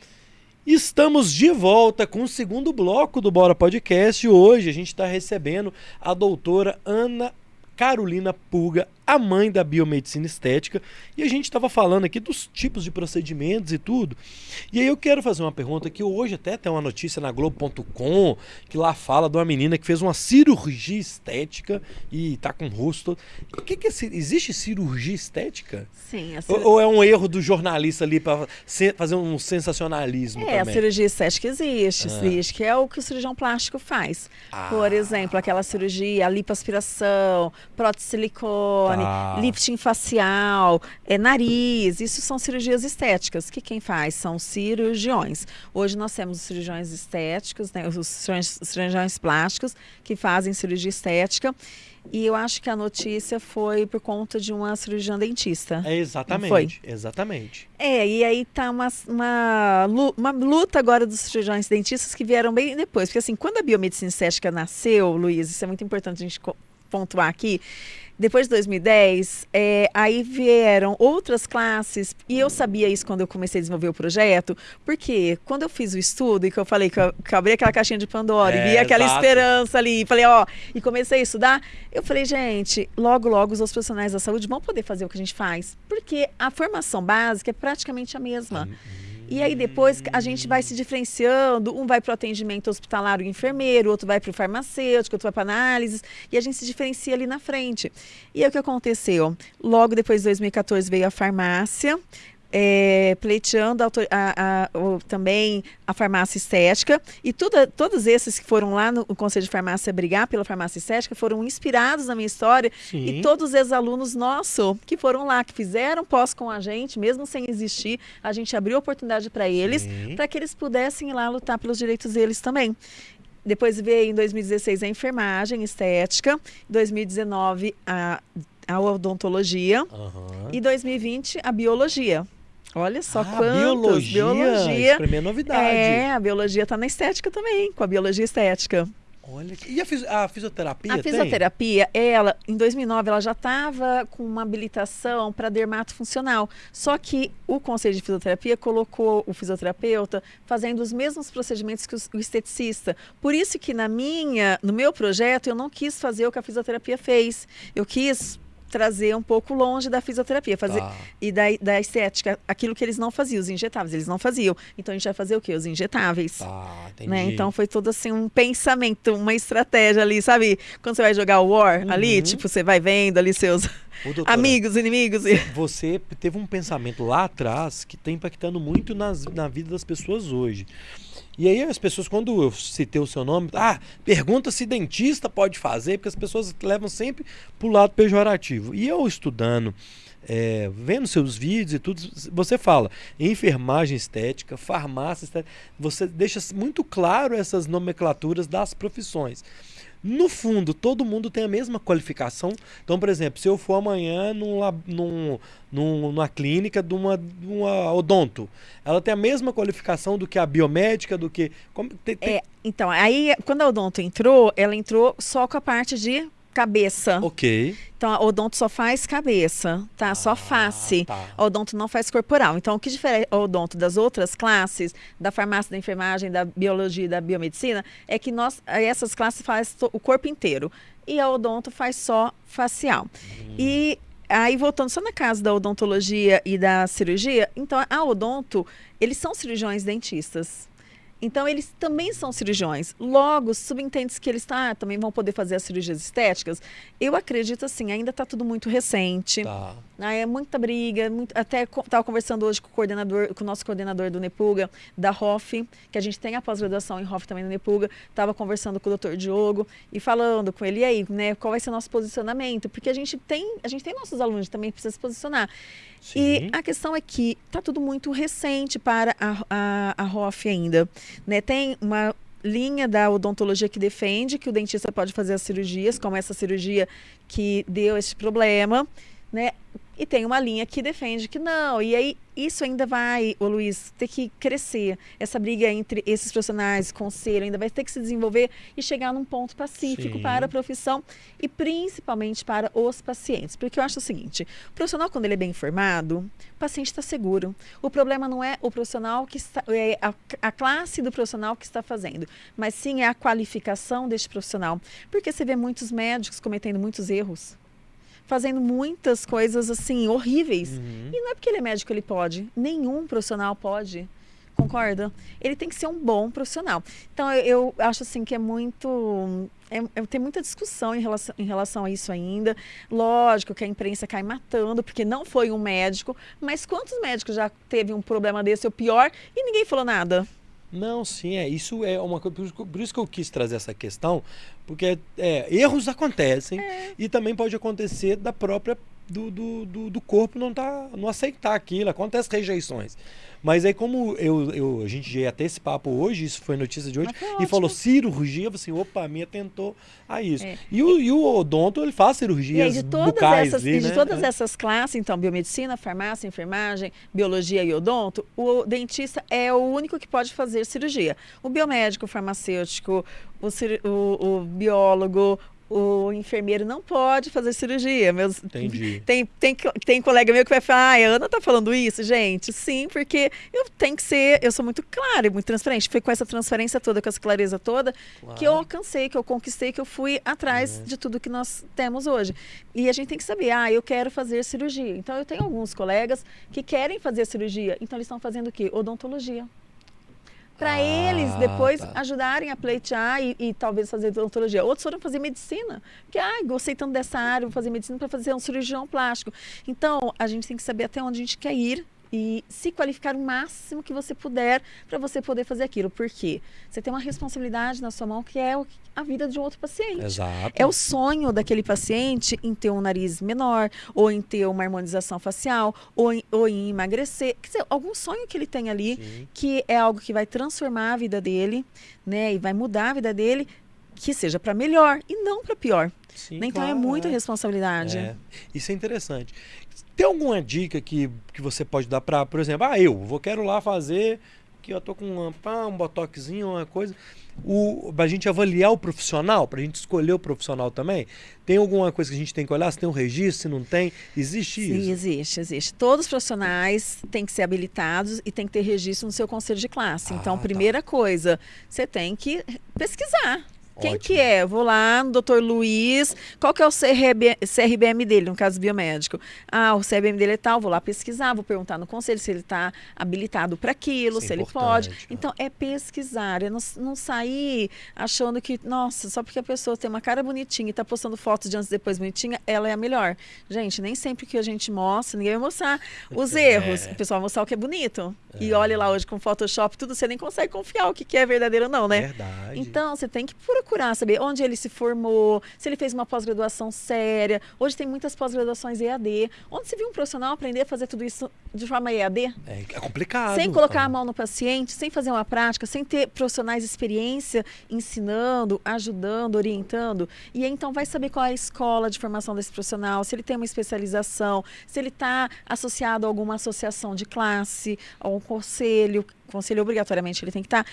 Estamos de volta com o segundo bloco do Bora Podcast. Hoje a gente está recebendo a doutora Ana Carolina Pulga, a mãe da biomedicina estética, e a gente estava falando aqui dos tipos de procedimentos e tudo. E aí eu quero fazer uma pergunta que hoje até tem uma notícia na Globo.com que lá fala de uma menina que fez uma cirurgia estética e tá com o rosto. O que, que é, existe cirurgia estética? Sim, a Ou, cir- ou é um erro do jornalista ali para fazer um sensacionalismo É, a também? cirurgia estética existe, Ah. existe, que é o que o cirurgião plástico faz. Ah. Por exemplo, aquela cirurgia, a lipoaspiração, prótese silicone, Tá. Lifting facial, é, nariz, isso são cirurgias estéticas, que quem faz são cirurgiões. Hoje nós temos os cirurgiões estéticos, né, os cirurgiões, plásticos que fazem cirurgia estética. E eu acho que a notícia foi por conta de uma cirurgiã dentista. É exatamente, Foi. exatamente. É, e aí tá uma, uma, uma luta agora dos cirurgiões dentistas que vieram bem depois. Porque assim, quando a biomedicina estética nasceu, Luiz, isso é muito importante a gente pontuar aqui, depois de 2010, é, aí vieram outras classes, e eu sabia isso quando eu comecei a desenvolver o projeto, porque quando eu fiz o estudo e que eu falei que eu, que eu abri aquela caixinha de Pandora É, e vi aquela exato. esperança ali, e falei, ó, e comecei a estudar, eu falei, gente, logo, logo os outros profissionais da saúde vão poder fazer o que a gente faz, porque a formação básica é praticamente a mesma. E aí depois a gente vai se diferenciando, um vai para o atendimento hospitalar, o enfermeiro, outro vai para o farmacêutico, outro vai para análises, e a gente se diferencia ali na frente. E aí o que aconteceu? Logo depois de 2014 veio a farmácia, é, pleiteando a a- a- o- também a farmácia estética. E tudo- todos esses que foram lá no Conselho de Farmácia brigar pela farmácia estética foram inspirados na minha história Sim. e todos os ex-alunos nossos que foram lá, que fizeram pós com a gente, mesmo sem existir, a gente abriu oportunidade para eles, para que eles pudessem ir lá lutar pelos direitos deles também. Depois veio em 2016 a enfermagem estética, em 2019 a, a odontologia Aham. e 2020 a biologia. Olha só ah, quantos biologia, Isso pra mim é novidade. É, a biologia está na estética também, com a biologia estética. Olha, que- e a, fisi- a fisioterapia A tem? fisioterapia, ela, em 2009, ela já estava com uma habilitação para dermato funcional. Só que o Conselho de Fisioterapia colocou o fisioterapeuta fazendo os mesmos procedimentos que o esteticista. Por isso que na minha, no meu projeto, eu não quis fazer o que a fisioterapia fez. Eu quis trazer um pouco longe da fisioterapia, fazer Tá. e da, da estética, aquilo que eles não faziam, os injetáveis, eles não faziam. Então a gente vai fazer o quê? Os injetáveis. Tá. Né? Então foi todo assim um pensamento, uma estratégia ali, sabe? Quando você vai jogar o War ali, Uhum. tipo, você vai vendo ali seus Ô, doutora, amigos, inimigos. E... Você teve um pensamento lá atrás que está impactando muito nas, na vida das pessoas hoje. E aí as pessoas, quando eu citei o seu nome, ah, pergunta se dentista pode fazer, porque as pessoas levam sempre pro lado pejorativo. E eu estudando, é, vendo seus vídeos e tudo, você fala enfermagem estética, farmácia estética, você deixa muito claro essas nomenclaturas das profissões. No fundo, todo mundo tem a mesma qualificação. Então, por exemplo, se eu for amanhã num, num, num- numa clínica de uma, uma odonto, ela tem a mesma qualificação do que a biomédica, do que. como- tem- tem- É, então, aí quando a Odonto entrou, ela entrou só com a parte de cabeça. Ok. Então, a Odonto só faz cabeça, tá? Só Ah, face. tá. A Odonto não faz corporal. Então, o que difere a Odonto das outras classes, da farmácia, da enfermagem, da biologia e da biomedicina, é que nós, essas classes fazem o corpo inteiro. E a Odonto faz só facial. E aí, voltando só na casa da odontologia e da cirurgia, então a Odonto, eles são cirurgiões dentistas. Então, eles também são cirurgiões. Logo, subentende-se que eles tá, também vão poder fazer as cirurgias estéticas. Eu acredito assim, ainda está tudo muito recente. Tá. Ah, é muita briga, muito, até estava conversando hoje com o coordenador, com o nosso coordenador do Nepuga, da ROF, que a gente tem a pós-graduação em ROF também no Nepuga, estava conversando com o doutor Diogo e falando com ele, e aí, né, qual vai ser o nosso posicionamento? Porque a gente tem, a gente tem nossos alunos também precisa se posicionar. Sim. E a questão é que está tudo muito recente para a, a, a ROF ainda. Né? Tem uma linha da odontologia que defende que o dentista pode fazer as cirurgias, como essa cirurgia que deu esse problema. Né? E tem uma linha que defende que não. E aí isso ainda vai, o Luiz, ter que crescer. Essa briga entre esses profissionais, conselho, ainda vai ter que se desenvolver e chegar num ponto pacífico Sim. para a profissão e principalmente para os pacientes. Porque eu acho o seguinte: o profissional, quando ele é bem informado, o paciente está seguro. O problema não é o profissional que está, é a, a classe do profissional que está fazendo, mas sim é a qualificação deste profissional. Porque você vê muitos médicos cometendo muitos erros fazendo muitas coisas assim horríveis. Uhum. E não é porque ele é médico ele pode, nenhum profissional pode. Concorda? Ele tem que ser um bom profissional. Então eu, eu acho assim que é muito é, é, tem muita discussão em relação, em relação a isso ainda. Lógico que a imprensa cai matando, porque não foi um médico, mas quantos médicos já teve um problema desse ou pior e ninguém falou nada? Não, sim, é. Isso é uma coisa. Por isso que- eu quis trazer essa questão, porque é, erros acontecem e também pode acontecer da própria. Do, do, do, do corpo não, tá, não aceitar aquilo, acontece rejeições. Mas aí, como eu, eu, a gente já ia ter esse papo hoje, isso foi notícia de hoje, e ótimo. falou cirurgia, falei assim, opa, a minha tentou a isso. É. E, o, e o odonto, ele faz E cirurgias aí, de todas, bucais essas, ali, e de né? todas É. essas classes, então, biomedicina, farmácia, enfermagem, biologia e odonto, o dentista é o único que pode fazer cirurgia. O biomédico, o farmacêutico, o, o- o biólogo, o enfermeiro não pode fazer cirurgia. Meus, Entendi. Tem, tem, tem colega meu que vai falar, ah, a Ana tá falando isso, gente? Sim, porque eu tenho que ser, eu sou muito clara e muito transparente. Foi com essa transparência toda, com essa clareza toda, que eu Claro. alcancei, que eu conquistei, que eu fui atrás de tudo que nós temos hoje. E a gente tem que saber, ah, eu quero fazer cirurgia. Então eu tenho alguns colegas que querem fazer cirurgia, então eles estão fazendo o quê? Odontologia. Para Ah, eles depois tá. ajudarem a pleitear e, e talvez fazer odontologia. Outros foram fazer medicina, porque ah, gostei tanto dessa área, vou fazer medicina para fazer um cirurgião plástico. Então, a gente tem que saber até onde a gente quer ir e se qualificar o máximo que você puder para você poder fazer aquilo. Por quê? Você tem uma responsabilidade na sua mão que é a vida de um outro paciente. Exato. É o sonho daquele paciente em ter um nariz menor, ou em ter uma harmonização facial, ou em, ou em emagrecer. Quer dizer, algum sonho que ele tem ali, Sim. que é algo que vai transformar a vida dele, né? E vai mudar a vida dele, que seja para melhor e não para pior. Sim, então é claro, muita é. responsabilidade. É, isso é interessante. Tem alguma dica que, que você pode dar para, por exemplo, ah, eu vou quero lá fazer que eu tô com um, pá, um botoxinho, uma coisa. O, pra gente avaliar o profissional, pra gente escolher o profissional também, tem alguma coisa que a gente tem que olhar? Se tem um registro, se não tem? Existe Sim, isso? existe, existe. Todos os profissionais têm que ser habilitados e tem que ter registro no seu conselho de classe. Então, Ah, tá. primeira coisa, você tem que pesquisar. Quem Ótimo. que é? Eu vou lá no doutor Luiz, qual que é o CRB, CRBM dele, no caso biomédico? Ah, o CRBM dele é tal, vou lá pesquisar, vou perguntar no conselho se ele está habilitado para aquilo, Isso é se ele importante, pode. né? Então, é pesquisar, é não, não sair achando que, nossa, só porque a pessoa tem uma cara bonitinha e está postando fotos de antes e depois bonitinha, ela é a melhor. Gente, nem sempre que a gente mostra, ninguém vai mostrar os erros. O pessoal vai mostrar o que é bonito. E olha lá hoje com Photoshop, tudo, você nem consegue confiar o que que é verdadeiro ou não, né? Verdade. Então, você tem que procurar saber onde ele se formou, se ele fez uma pós-graduação séria. Hoje tem muitas pós-graduações EAD. Onde se viu um profissional aprender a fazer tudo isso de forma EAD? é, é complicado. Sem colocar a mão no paciente, sem fazer uma prática, sem ter profissionais de experiência ensinando, ajudando, orientando. E então vai saber qual é a escola de formação desse profissional, se ele tem uma especialização, se ele está associado a alguma associação de classe, a um conselho. Conselho obrigatoriamente ele tem que estar,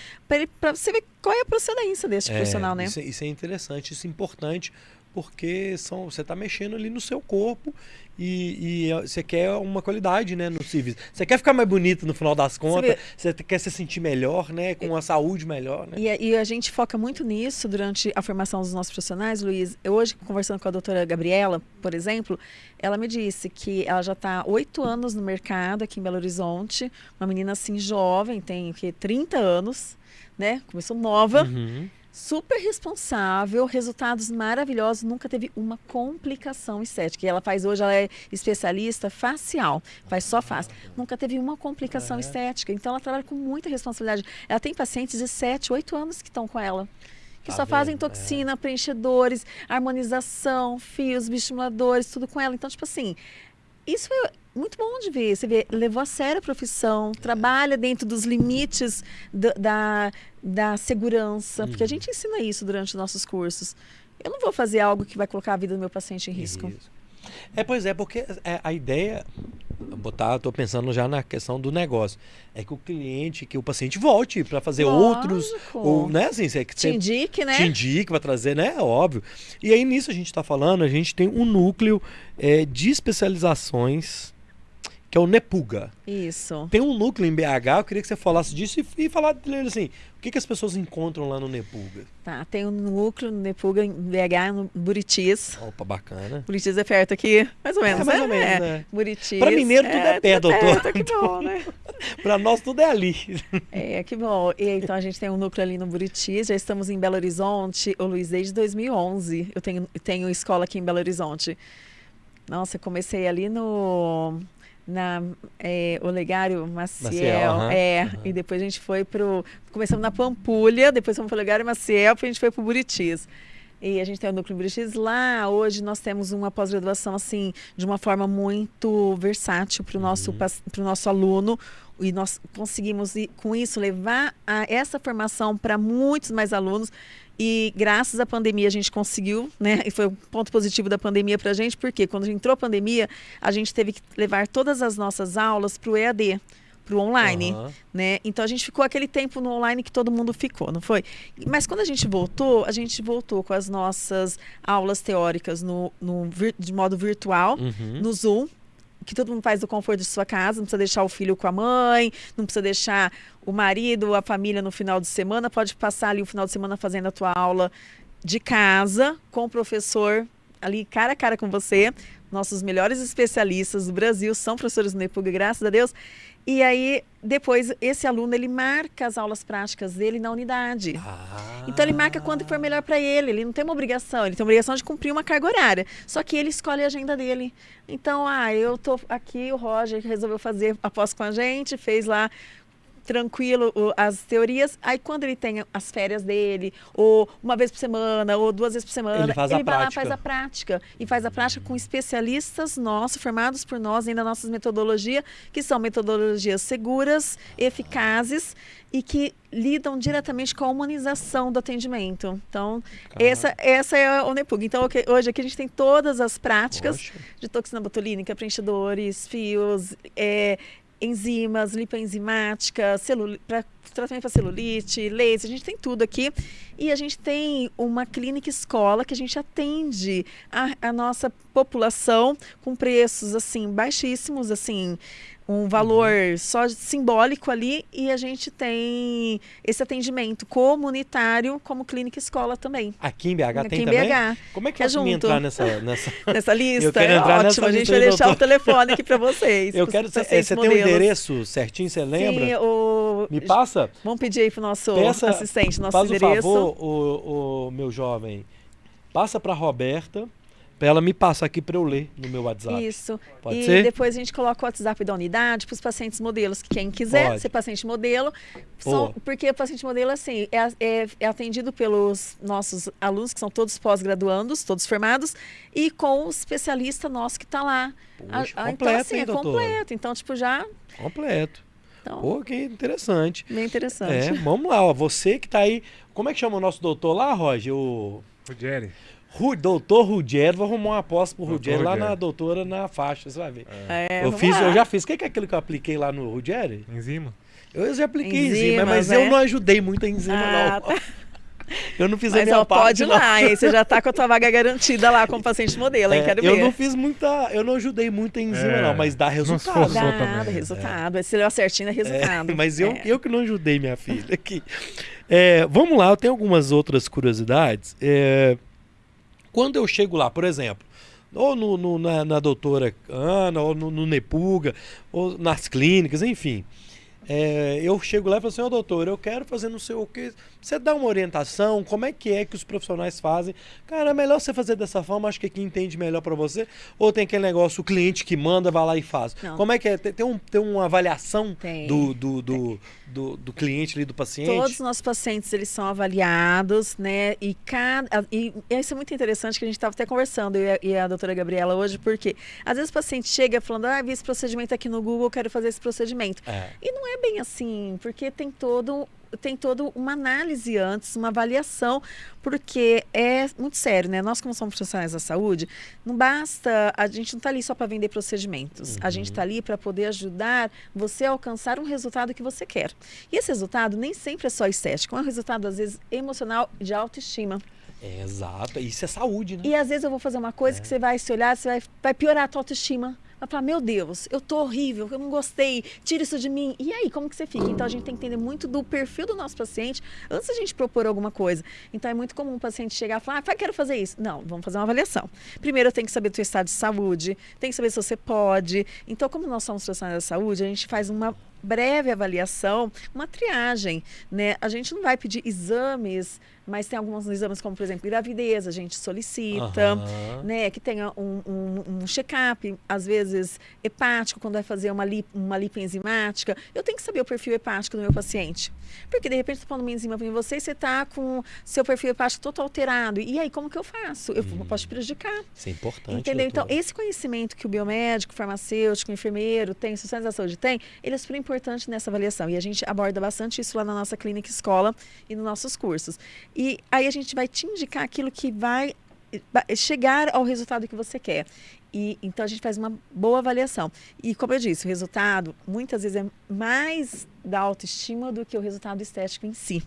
para você ver qual é a procedência desse É, profissional, né? Isso, é- isso é interessante, isso é importante, porque são, você está mexendo ali no seu corpo e, e, você quer uma qualidade, né, no serviço. Você quer ficar mais bonito no final das contas, você, você quer se sentir melhor, né, com uma saúde melhor, né? E, e, a gente foca muito nisso durante a formação dos nossos profissionais, Luiz. Eu, hoje, conversando com a doutora Gabriela, por exemplo, ela me disse que ela já está oito anos no mercado aqui em Belo Horizonte, uma menina assim jovem, tem o quê? 30 anos, né? Começou nova. Uhum super responsável, resultados maravilhosos, nunca teve uma complicação estética. E ela faz hoje, ela é especialista facial, faz só face. Nunca teve uma complicação é. estética. Então ela trabalha com muita responsabilidade. Ela tem pacientes de 7, 8 anos que estão com ela. Que tá só vendo? fazem toxina, é. preenchedores, harmonização, fios, bioestimuladores, tudo com ela. Então, tipo assim, isso é muito bom de ver. Você vê, levou a sério a profissão, trabalha dentro dos limites da, da, da segurança, porque a uhum. gente ensina isso durante os nossos cursos. Eu não vou fazer algo que vai colocar a vida do meu paciente em risco. Isso. É, pois é, porque é, a ideia, botar, estou pensando já na questão do negócio, é que o cliente, que o paciente volte para fazer Lógico. outros, ou, né, assim, você, te indique, né? Te indique, vai trazer, né, óbvio. E aí nisso a gente está falando, a gente tem um núcleo é, de especializações que é o Nepuga. Isso. Tem um núcleo em BH, eu queria que você falasse disso e, e falar dele assim, o que, que as pessoas encontram lá no Nepuga? Tá, tem um núcleo no Nepuga em BH, no Buritis. Opa, bacana. Buritis é perto aqui, mais ou menos, é, mais né? ou menos, é. né? Buritis. Pra mineiro tudo é, é perto, tudo doutor. Perto, que bom, né? pra nós tudo é ali. É, que bom. E, então a gente tem um núcleo ali no Buritis, já estamos em Belo Horizonte, o Luiz, desde 2011. Eu tenho, tenho escola aqui em Belo Horizonte. Nossa, eu comecei ali no na é, Olegário Maciel, Maciel é, e depois a gente foi pro começamos na Pampulha, depois fomos para o Olegário Maciel, depois a gente foi para o Buritis. E a gente tem o núcleo Buritis lá. Hoje nós temos uma pós-graduação assim de uma forma muito versátil para o nosso uhum. nosso aluno e nós conseguimos com isso levar essa formação para muitos mais alunos e graças à pandemia a gente conseguiu, né? E foi um ponto positivo da pandemia para a gente, porque quando entrou a pandemia, a gente teve que levar todas as nossas aulas para o EAD para o online, uhum. né? Então a gente ficou aquele tempo no online que todo mundo ficou, não foi? Mas quando a gente voltou, a gente voltou com as nossas aulas teóricas no, no de modo virtual, uhum. no Zoom, que todo mundo faz do conforto de sua casa, não precisa deixar o filho com a mãe, não precisa deixar o marido, a família no final de semana, pode passar ali o final de semana fazendo a tua aula de casa com o professor ali cara a cara com você. Nossos melhores especialistas do Brasil são professores do NEPUG, graças a Deus. E aí, depois, esse aluno, ele marca as aulas práticas dele na unidade. Ah. Então, ele marca quando for melhor para ele. Ele não tem uma obrigação, ele tem uma obrigação de cumprir uma carga horária. Só que ele escolhe a agenda dele. Então, ah, eu tô aqui, o Roger resolveu fazer após com a gente, fez lá tranquilo as teorias. Aí quando ele tem as férias dele, ou uma vez por semana, ou duas vezes por semana, ele, faz ele vai prática. lá faz a prática. E faz a prática com especialistas nossos, formados por nós, ainda nossas metodologias, que são metodologias seguras, eficazes e que lidam diretamente com a humanização do atendimento. Então, essa, essa é o NEPUG. Então, hoje aqui a gente tem todas as práticas Poxa. de toxina botulínica, preenchedores, fios, é, enzimas, lipoenzimática, para tratamento para celulite, laser, a gente tem tudo aqui. E a gente tem uma clínica escola que a gente atende a, a nossa população com preços assim baixíssimos, assim, um valor uhum. só simbólico ali e a gente tem esse atendimento comunitário como clínica escola também. Aqui em BH Aqui tem em também? BH. Como é que, é junto. entrar nessa, nessa... nessa lista? Eu entrar Ótimo, nessa a gente vai deixar o telefone aqui para vocês. Eu quero Você tem o endereço certinho, você lembra? Sim, o... Me passa? Vamos pedir aí para o nosso Peça, assistente, nosso faz endereço. Faz o favor, o, o meu jovem, passa para Roberta para ela me passar aqui para eu ler no meu WhatsApp. Isso. Pode e ser? depois a gente coloca o WhatsApp da unidade para os pacientes modelos. Quem quiser Pode. ser paciente modelo, são, porque o paciente modelo assim, é, é, é, atendido pelos nossos alunos, que são todos pós-graduandos, todos formados, e com o especialista nosso que está lá. Poxa, a, a, completo, então, assim, hein, é completo. Então, tipo, já. Completo. Então, Pô, que interessante. Bem interessante. É, vamos lá, ó, você que está aí. Como é que chama o nosso doutor lá, Roger? O. Rogério. Doutor Ruggiero, vou arrumar uma aposta pro Ruggiero lá na doutora na faixa, você vai ver. É. eu, fiz, eu já fiz. O que é aquilo que eu apliquei lá no Ruggiero? Enzima. Eu já apliquei enzima, enzima mas né? eu não ajudei muito a enzima, ah, não. Tá. Eu não fiz a Mas minha ó, parte, pode ir não. lá, aí você já tá com a tua vaga garantida lá como paciente modelo, hein? É, Quero eu ver. não fiz muita. Eu não ajudei muito em enzima, É, não, mas dá resultado. Dá, também, dá é. resultado. Esse leu certinho é resultado. Mas eu, É. eu que não ajudei minha filha aqui. É, vamos lá, eu tenho algumas outras curiosidades. É, quando eu chego lá, por exemplo, ou no, no- na, na doutora Ana, ou no, no Nepuga, ou nas clínicas, enfim. É, eu chego lá e falo assim, ô doutor, eu quero fazer não sei o que. Você dá uma orientação, como é que é que os profissionais fazem? Cara, é melhor você fazer dessa forma, acho que quem entende melhor pra você. Ou tem aquele negócio, o cliente que manda, vai lá e faz. Não. Como é que é? Tem, tem, um, tem uma avaliação Tem. do, do, do, do, do cliente ali, do paciente? Todos os nossos pacientes eles são avaliados, né? E cada e isso é muito interessante que a gente estava até conversando eu e a, e a doutora Gabriela hoje, porque às vezes o paciente chega falando, ah, vi esse procedimento aqui no Google, quero fazer esse procedimento. É. E não é bem assim, porque tem todo tem toda uma análise antes, uma avaliação, porque é muito sério, né? Nós, como somos profissionais da saúde, não basta, a gente não está ali só para vender procedimentos. A gente está ali para poder ajudar você a alcançar um resultado que você quer. E esse resultado nem sempre é só estético, é um resultado, às vezes, emocional de autoestima. É, exato. Isso é saúde, né? E às vezes eu vou fazer uma coisa que você vai se olhar, você vai, vai piorar a tua autoestima. Vai falar, meu Deus, eu tô horrível, eu não gostei, tira isso de mim. E aí, como que você fica? Então a gente tem que entender muito do perfil do nosso paciente antes da gente propor alguma coisa. Então é muito comum o paciente chegar e falar, ah, quero fazer isso. Não, vamos fazer uma avaliação. Primeiro eu tenho que saber do teu estado de saúde, tem que saber se você pode. Então, como nós somos profissionais da saúde, a gente faz uma breve avaliação, uma triagem, né? A gente não vai pedir exames, mas tem alguns exames como, por exemplo, gravidez, a gente solicita, Aham. né? Que tenha um, um, um check-up, às vezes hepático, quando vai fazer uma, lip, uma lipoenzimática. Eu tenho que saber o perfil hepático do meu paciente. Porque, de repente, estou pondo uma enzima em você e você está com seu perfil hepático todo alterado. E aí, como que eu faço? Eu posso te prejudicar. Isso é importante. Entendeu? Então, doutora. esse conhecimento que o biomédico, farmacêutico, enfermeiro tem, sociedade da saúde tem, ele é super importante nessa avaliação. E a gente aborda bastante isso lá na nossa clínica escola e nos nossos cursos. E aí a gente vai te indicar aquilo que vai chegar ao resultado que você quer. E então a gente faz uma boa avaliação. E como eu disse, o resultado muitas vezes é mais da autoestima do que o resultado estético em si.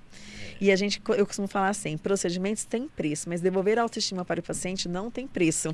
E a gente, eu costumo falar assim, procedimentos têm preço, mas devolver a autoestima para o paciente não tem preço.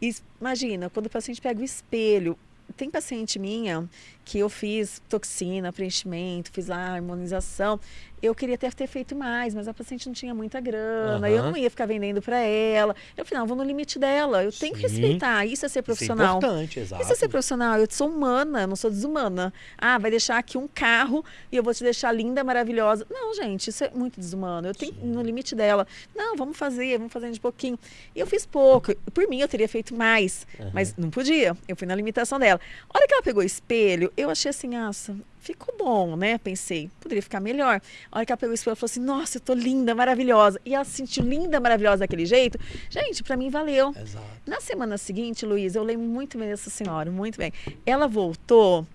E imagina, quando o paciente pega o espelho, tem paciente minha que eu fiz toxina, preenchimento, fiz a harmonização. Eu queria até ter feito mais, mas a paciente não tinha muita grana, eu Aham. não ia ficar vendendo para ela. Eu falei, não, vou no limite dela, eu tenho que Sim. respeitar, isso é ser profissional. Isso é importante, exato. Isso é ser profissional. Eu sou humana, eu não sou desumana. Ah, vai deixar aqui um carro e eu vou te deixar linda, maravilhosa. Não, gente, isso é muito desumano. Eu tenho no limite dela. Não, vamos fazer, vamos fazendo de pouquinho. E eu fiz pouco. Por mim, eu teria feito mais, mas não podia. Eu fui na limitação dela. A hora que ela pegou o espelho, eu achei assim, nossa, ficou bom, né? Pensei, poderia ficar melhor. A hora que ela pegou o espelho, ela falou assim, nossa, eu tô linda, maravilhosa. E ela se sentiu linda, maravilhosa daquele jeito. Gente, pra mim valeu. Exato. Na semana seguinte, Luiz, eu lembro muito bem dessa senhora, muito bem. Ela voltou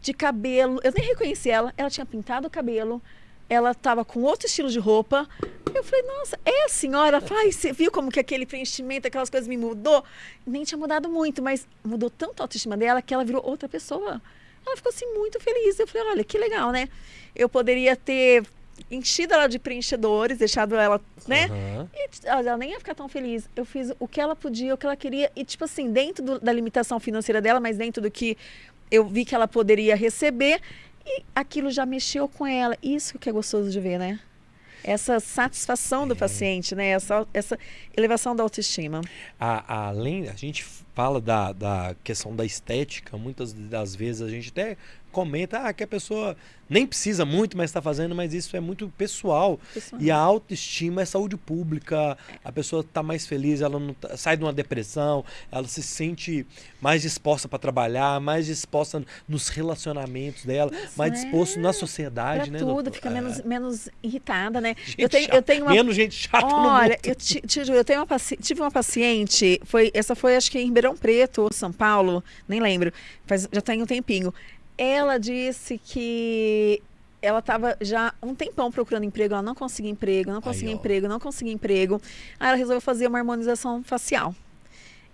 de cabelo, eu nem reconheci ela, ela tinha pintado o cabelo, ela estava com outro estilo de roupa. Eu falei, nossa, é a senhora? "Ai, você viu como que aquele preenchimento, aquelas coisas me mudou? Nem tinha mudado muito, mas mudou tanto a autoestima dela que ela virou outra pessoa. Ela ficou assim muito feliz. Eu falei, olha, que legal, né? Eu poderia ter enchido ela de preenchedores, deixado ela, né? Aham. E ela nem ia ficar tão feliz. Eu fiz o que ela podia, o que ela queria. E, tipo assim, dentro do- da limitação financeira dela, mas dentro do que eu vi que ela poderia receber. E aquilo já mexeu com ela. Isso que é gostoso de ver, né? Essa satisfação do paciente, né? Essa, essa elevação da autoestima. A- além, a gente fala da, da questão da estética, muitas das vezes a gente até comenta ah, que a pessoa nem precisa muito, mas está fazendo, mas isso é muito pessoal. Pessoal. E a autoestima é saúde pública, a pessoa está mais feliz, ela tá- sai de uma depressão, ela se sente mais disposta para trabalhar, mais disposta nos relacionamentos dela, mais é. disposto na sociedade, Pra né? tudo, doutor? fica É. menos, menos irritada, né? Gente Eu tenho, chata. eu tenho uma Menos gente chata Olha, eu te, te eu tenho uma paci- tive uma paciente, foi, essa foi acho que em Ribeirão Preto ou São Paulo, nem lembro, faz, já tem um tempinho. Ela disse que ela estava já um tempão procurando emprego, ela não conseguia emprego, não conseguia ó. emprego, não conseguia emprego. Aí ela resolveu fazer uma harmonização facial.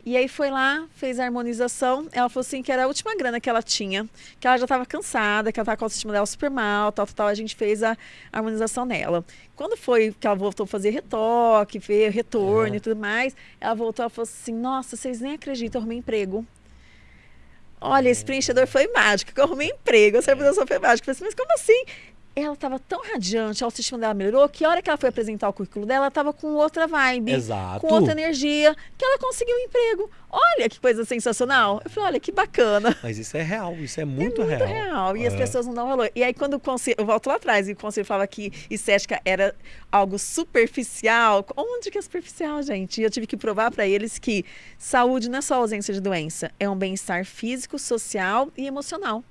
E aí foi lá, fez a harmonização. Ela falou assim que era a última grana que ela tinha, que ela já estava cansada, que ela estava com a autoestima dela super mal, tal, tal, tal. A gente fez a harmonização nela. Quando foi que ela voltou a fazer retoque, ver retorno É. e tudo mais, ela voltou e falou assim: Nossa, vocês nem acreditam, eu arrumei emprego. Olha, esse preenchedor foi mágico, que eu arrumei emprego, essa harmonização foi mágica. Eu falei assim, mas como assim? Ela estava tão radiante, a autoestima dela melhorou, que a hora que ela foi apresentar o currículo dela, ela estava com outra vibe Exato. com outra energia, que ela conseguiu um emprego. Olha que coisa sensacional. Eu falei, olha que bacana. Mas isso é real, isso é muito, Muito real. real. E as É. pessoas não dão valor. E aí, quando o conselho, eu volto lá atrás, e o conselho falava que estética era algo superficial. Onde que é superficial, gente? E eu tive que provar para eles que saúde não é só ausência de doença, é um bem-estar físico, social e emocional.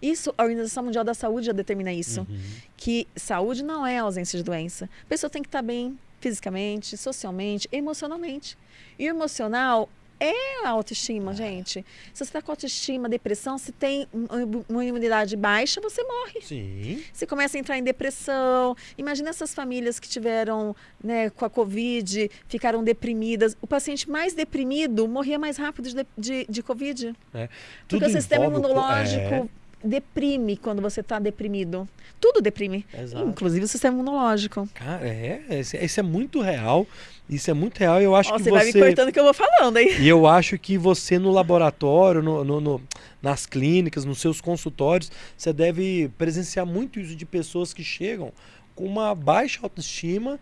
Isso, a Organização Mundial da Saúde já determina isso. Uhum. Que saúde não é ausência de doença. A pessoa tem que estar bem fisicamente, socialmente, emocionalmente. E o emocional é a autoestima, gente. Se você está com autoestima, depressão, se tem um- uma imunidade baixa, você morre. Sim. Você começa a entrar em depressão. Imagina essas famílias que tiveram né, com a Covid, ficaram deprimidas. O paciente mais deprimido morria mais rápido de, de, de Covid. É. Porque o sistema co- imunológico É, deprime quando você está deprimido. Tudo deprime. Exato. Inclusive o sistema imunológico. Cara, é, isso é- isso é muito real. Isso é muito real. Eu acho Ó, que você você. vai me cortando que eu vou falando, hein? E eu acho que você no laboratório, no, no- no- nas clínicas, nos seus consultórios, você deve presenciar muito isso de pessoas que chegam com uma baixa autoestima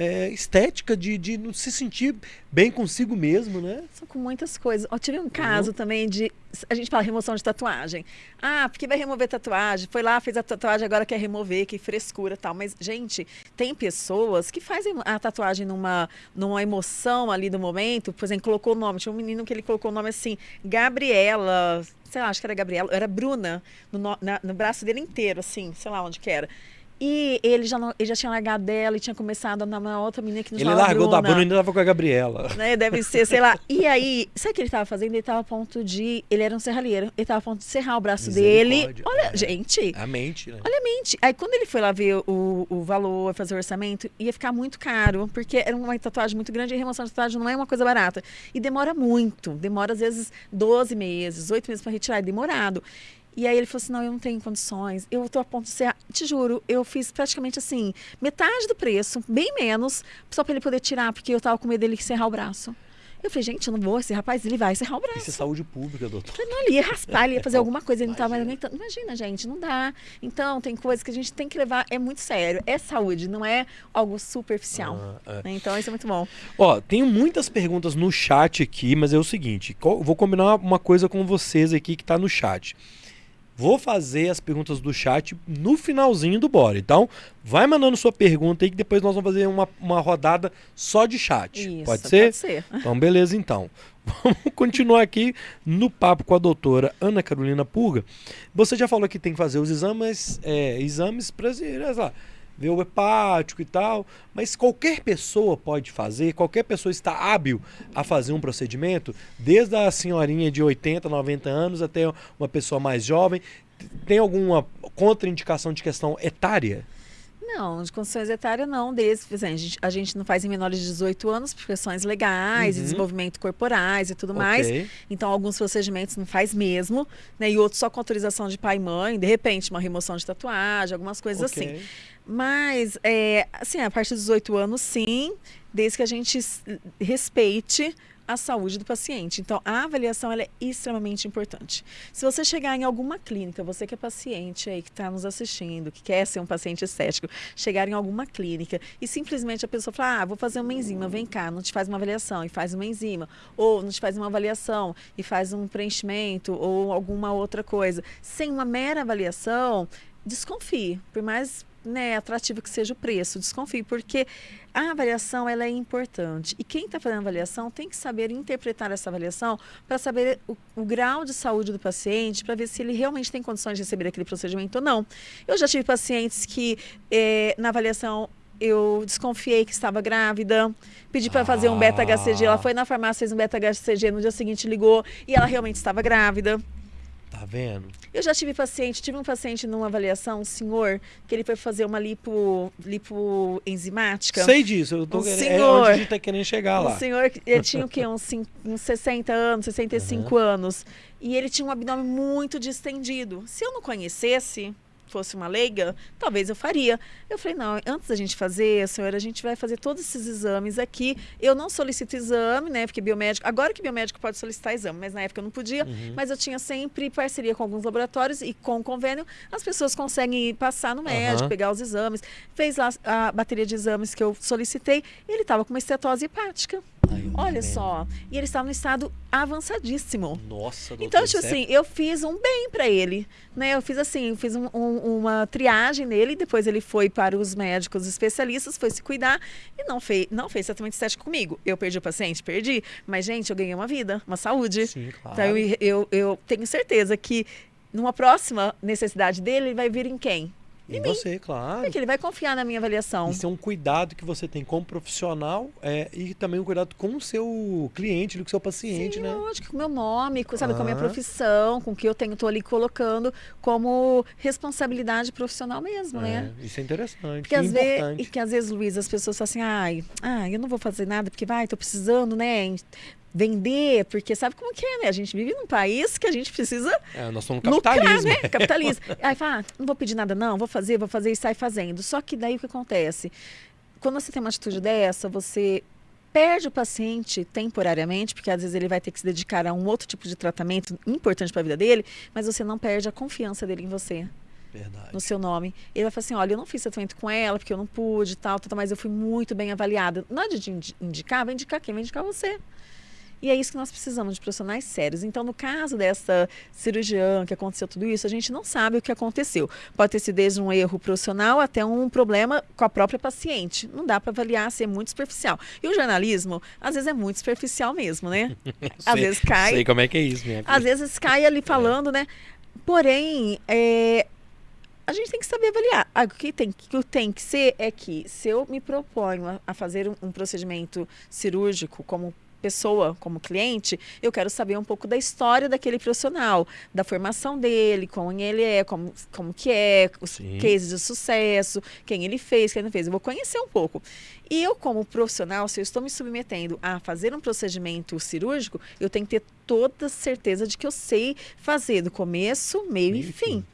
é, estética de, de não se sentir bem consigo mesmo, né? São com muitas coisas. Ó, tive um caso também de. A gente fala remoção de tatuagem. Ah, porque vai remover tatuagem? Foi lá, fez a tatuagem, agora quer remover, que frescura tal. Mas, gente, tem pessoas que fazem a tatuagem numa, numa emoção ali do momento. Por exemplo, colocou o nome. Tinha um menino que ele colocou o nome assim, Gabriela. Sei lá, acho que era Gabriela. Era Bruna, no, no- na- no braço dele inteiro, assim, sei lá onde que era. E ele já, não- ele já tinha largado dela e tinha começado a namorar outra menina que não Ele largou da Bruna Bruna e ainda tava com a Gabriela. né? Deve ser, sei lá. E aí, sabe o que ele tava fazendo? Ele tava a ponto de. Ele era um serralheiro. Ele tava a ponto de serrar o braço dele. Olha, É. gente. A mente, né? Olha a mente. Aí quando ele foi lá ver o, o valor, fazer o orçamento, ia ficar muito caro, porque era uma tatuagem muito grande e a remoção de tatuagem não é uma coisa barata. E demora muito. Demora às vezes 12 meses, 8 meses para retirar, é demorado. E aí ele falou assim: não, eu não tenho condições. Eu tô a ponto de ser. Te juro, eu fiz praticamente assim, metade do preço, bem menos, só para ele poder tirar, porque eu tava com medo dele serrar o braço. Eu falei, gente, eu não vou, esse rapaz, ele vai serrar o braço. Isso é saúde pública, doutor. Falei, não, ele ia raspar, ele ia fazer alguma coisa, ele não estava aguentando. Imagina, gente, não dá. Então, tem coisas que a gente tem que levar, é muito sério. É saúde, não é algo superficial. Ah, é. né? Então, isso é muito bom. Ó, tenho muitas perguntas no chat aqui, mas é o seguinte, vou combinar uma coisa com vocês aqui que tá no chat. Vou fazer as perguntas do chat no finalzinho do Bora. Então, vai mandando sua pergunta aí que depois nós vamos fazer uma, uma rodada só de chat. Isso, pode ser? Pode ser. Então, beleza, então. Vamos continuar aqui no papo com a doutora Ana Carolina Pulga. Você já falou que tem que fazer os exames, é, exames para lá, ver o hepático e tal, mas qualquer pessoa pode fazer, qualquer pessoa está hábil a fazer um procedimento, desde a senhorinha de 80, 90 anos até uma pessoa mais jovem. Tem alguma contraindicação de questão etária? Não, de condições etárias não, desde, exemplo, a gente, a gente não faz em menores de 18 anos por questões legais, Uhum. desenvolvimento corporais e tudo mais. Ok. Então, alguns procedimentos não faz mesmo, né? E outros só com autorização de pai e mãe, de repente, uma remoção de tatuagem, algumas coisas assim. Mas, é, assim, a partir dos 18 anos, sim, desde que a gente respeite a saúde do paciente. Então, a avaliação é extremamente importante. Se você chegar em alguma clínica, você que é paciente aí, que está nos assistindo, que quer ser um paciente estético, chegar em alguma clínica e simplesmente a pessoa falar, ah, vou fazer uma enzima, vem cá, não te faz uma avaliação e faz uma enzima, ou não te faz uma avaliação e faz um preenchimento ou alguma outra coisa, sem uma mera avaliação, desconfie, por mais né, atrativo que seja o preço, desconfie, porque a avaliação ela é importante. E quem está fazendo a avaliação tem que saber interpretar essa avaliação para saber o, o grau de saúde do paciente, para ver se ele realmente tem condições de receber aquele procedimento ou não. Eu já tive pacientes que eh, na avaliação eu desconfiei que estava grávida, pedi para fazer um beta-HCG, ela foi na farmácia, fez um beta-HCG, no dia seguinte ligou e ela realmente estava grávida. Tá vendo? Eu já tive paciente, tive um paciente numa avaliação, um senhor, que ele foi fazer uma lipo, lipoenzimática. Sei disso, eu tô Um querendo, é senhor. onde a gente tá querendo chegar Um lá. senhor, que- ele tinha o quê? Uns, uns 60 anos, 65 anos. E ele tinha um abdômen muito distendido. Se eu não conhecesse, fosse uma leiga, talvez eu faria. Eu falei, não, antes da gente fazer, senhora, a gente vai fazer todos esses exames aqui. Eu não solicito exame, né? Porque biomédico. Agora que biomédico pode solicitar exame, mas na época eu não podia. Uhum. Mas eu tinha sempre parceria com alguns laboratórios e com convênio as pessoas conseguem passar no médico, Aham. pegar os exames. Fez lá a bateria de exames que eu solicitei e ele estava com uma estetose hepática. Tá Olha só. E ele estava no estado avançadíssimo. Nossa, doutor, Então, tipo é- assim, eu fiz um bem para ele, né? Eu fiz assim, eu fiz um- um- uma triagem nele, depois ele foi para os médicos especialistas, foi se cuidar e não fez, não fez tratamento estético comigo. Eu perdi o paciente? Perdi. Mas, gente, eu ganhei uma vida, uma saúde. Sim, claro. Então, eu, eu, eu tenho certeza que numa próxima necessidade dele, ele vai vir em quem? E em mim. você, claro. Porque ele vai confiar na minha avaliação. Isso é um cuidado que você tem como profissional é, e também um cuidado com o seu cliente, com o seu paciente, Sim, né? lógico, com o meu nome, com, sabe, com a minha Ah. profissão, com o que eu tenho, tô ali colocando como responsabilidade profissional mesmo, né? É, isso é interessante, Porque e às, vezes, e que às vezes, Luiz, as pessoas falam assim, ai, ai, eu não vou fazer nada porque vai, tô precisando, né? Vender, porque sabe como que é, né? A gente vive num país que a gente precisa É, nós somos lucrar, capitalismo. né? Capitalismo. Aí fala, ah, não vou pedir nada não, vou fazer, vou fazer e sai fazendo. Só que daí o que acontece? Quando você tem uma atitude dessa, você perde o paciente temporariamente, porque às vezes ele vai ter que se dedicar a um outro tipo de tratamento importante para a vida dele, mas você não perde a confiança dele em você Verdade. no seu nome. Ele vai falar assim: olha, eu não fiz tratamento com ela porque eu não pude, tal, tal, tal, mas eu fui muito bem avaliada. Na hora de indi- indicar, vai indicar quem? Vai indicar você. E é isso que nós precisamos de profissionais sérios. Então, no caso dessa cirurgiã que aconteceu tudo isso, a gente não sabe o que aconteceu. Pode ter sido desde um erro profissional até um problema com a própria paciente. Não dá para avaliar, ser muito superficial. E o jornalismo, às vezes, é muito superficial mesmo, né? Às Sei- vezes cai. Sei como é que é isso, minha Às vezes cai ali falando, né? Porém, é, a gente tem que saber avaliar. Ah, o que tem, que tem que ser é que se eu me proponho a, a fazer um, um procedimento cirúrgico como pessoa, como cliente, eu quero saber um pouco da história daquele profissional, da formação dele, como ele é, como, como que é, os Sim. cases de sucesso, quem ele fez, quem não fez. Eu vou conhecer um pouco. E eu, como profissional, se eu estou me submetendo a fazer um procedimento cirúrgico, eu tenho que ter toda certeza de que eu sei fazer do começo, meio, Meio e e fim. fim.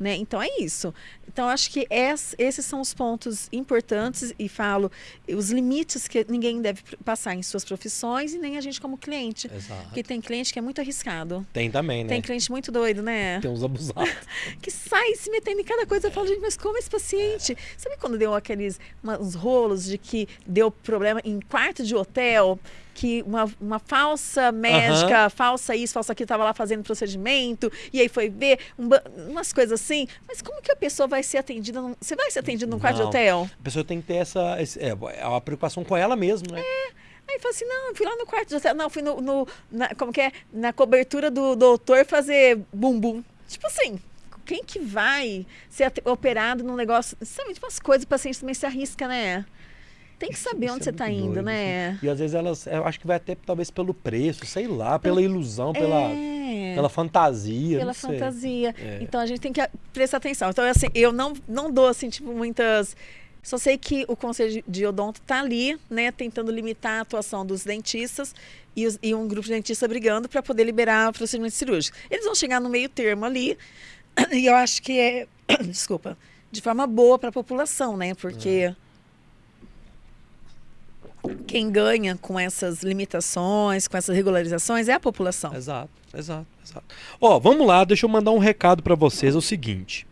Né? Então é isso. Então acho que es- esses são os pontos importantes e falo os limites que ninguém deve passar em suas profissões e nem a gente como cliente. Exato. Porque tem cliente que é muito arriscado. Tem também, né? Tem cliente muito doido, né? Tem uns abusados. que sai se metendo em cada coisa. Eu falo, gente, mas como esse paciente? Sabe quando deu aqueles uns rolos de que deu problema em quarto de hotel? Que uma, uma falsa médica, falsa isso, falsa aquilo, estava lá fazendo procedimento, e aí foi ver um umas coisas assim. Mas como que a pessoa vai ser atendida? Num, você vai ser atendido num quarto de hotel? A pessoa tem que ter essa. é, é uma preocupação com ela mesmo, né? Aí fala assim, não, fui lá no quarto de hotel. Não, fui no, no- na, como que é? Na cobertura do doutor fazer bumbum. Tipo assim, quem que vai ser operado num negócio... Sabe, tipo umas coisas, o paciente também se arrisca, né? Tem que saber Isso onde é você tá muito indo, doido, né? E às vezes elas. Eu acho que vai até talvez pelo preço, sei lá, pela ilusão, pela, É, pela fantasia. pela fantasia. É. Então a gente tem que prestar atenção. Então, assim, eu não, não dou, assim, tipo, muitas... Só sei que o Conselho de Odonto está ali, né, tentando limitar a atuação dos dentistas e, os- e um grupo de dentistas brigando para poder liberar o procedimento cirúrgico. Eles vão chegar no meio termo ali, e eu acho que é, desculpa, de forma boa para a população, né, porque quem ganha com essas limitações, com essas regularizações é a população. Exato, exato, exato. Ó, vamos lá, deixa eu mandar um recado para vocês, é o seguinte.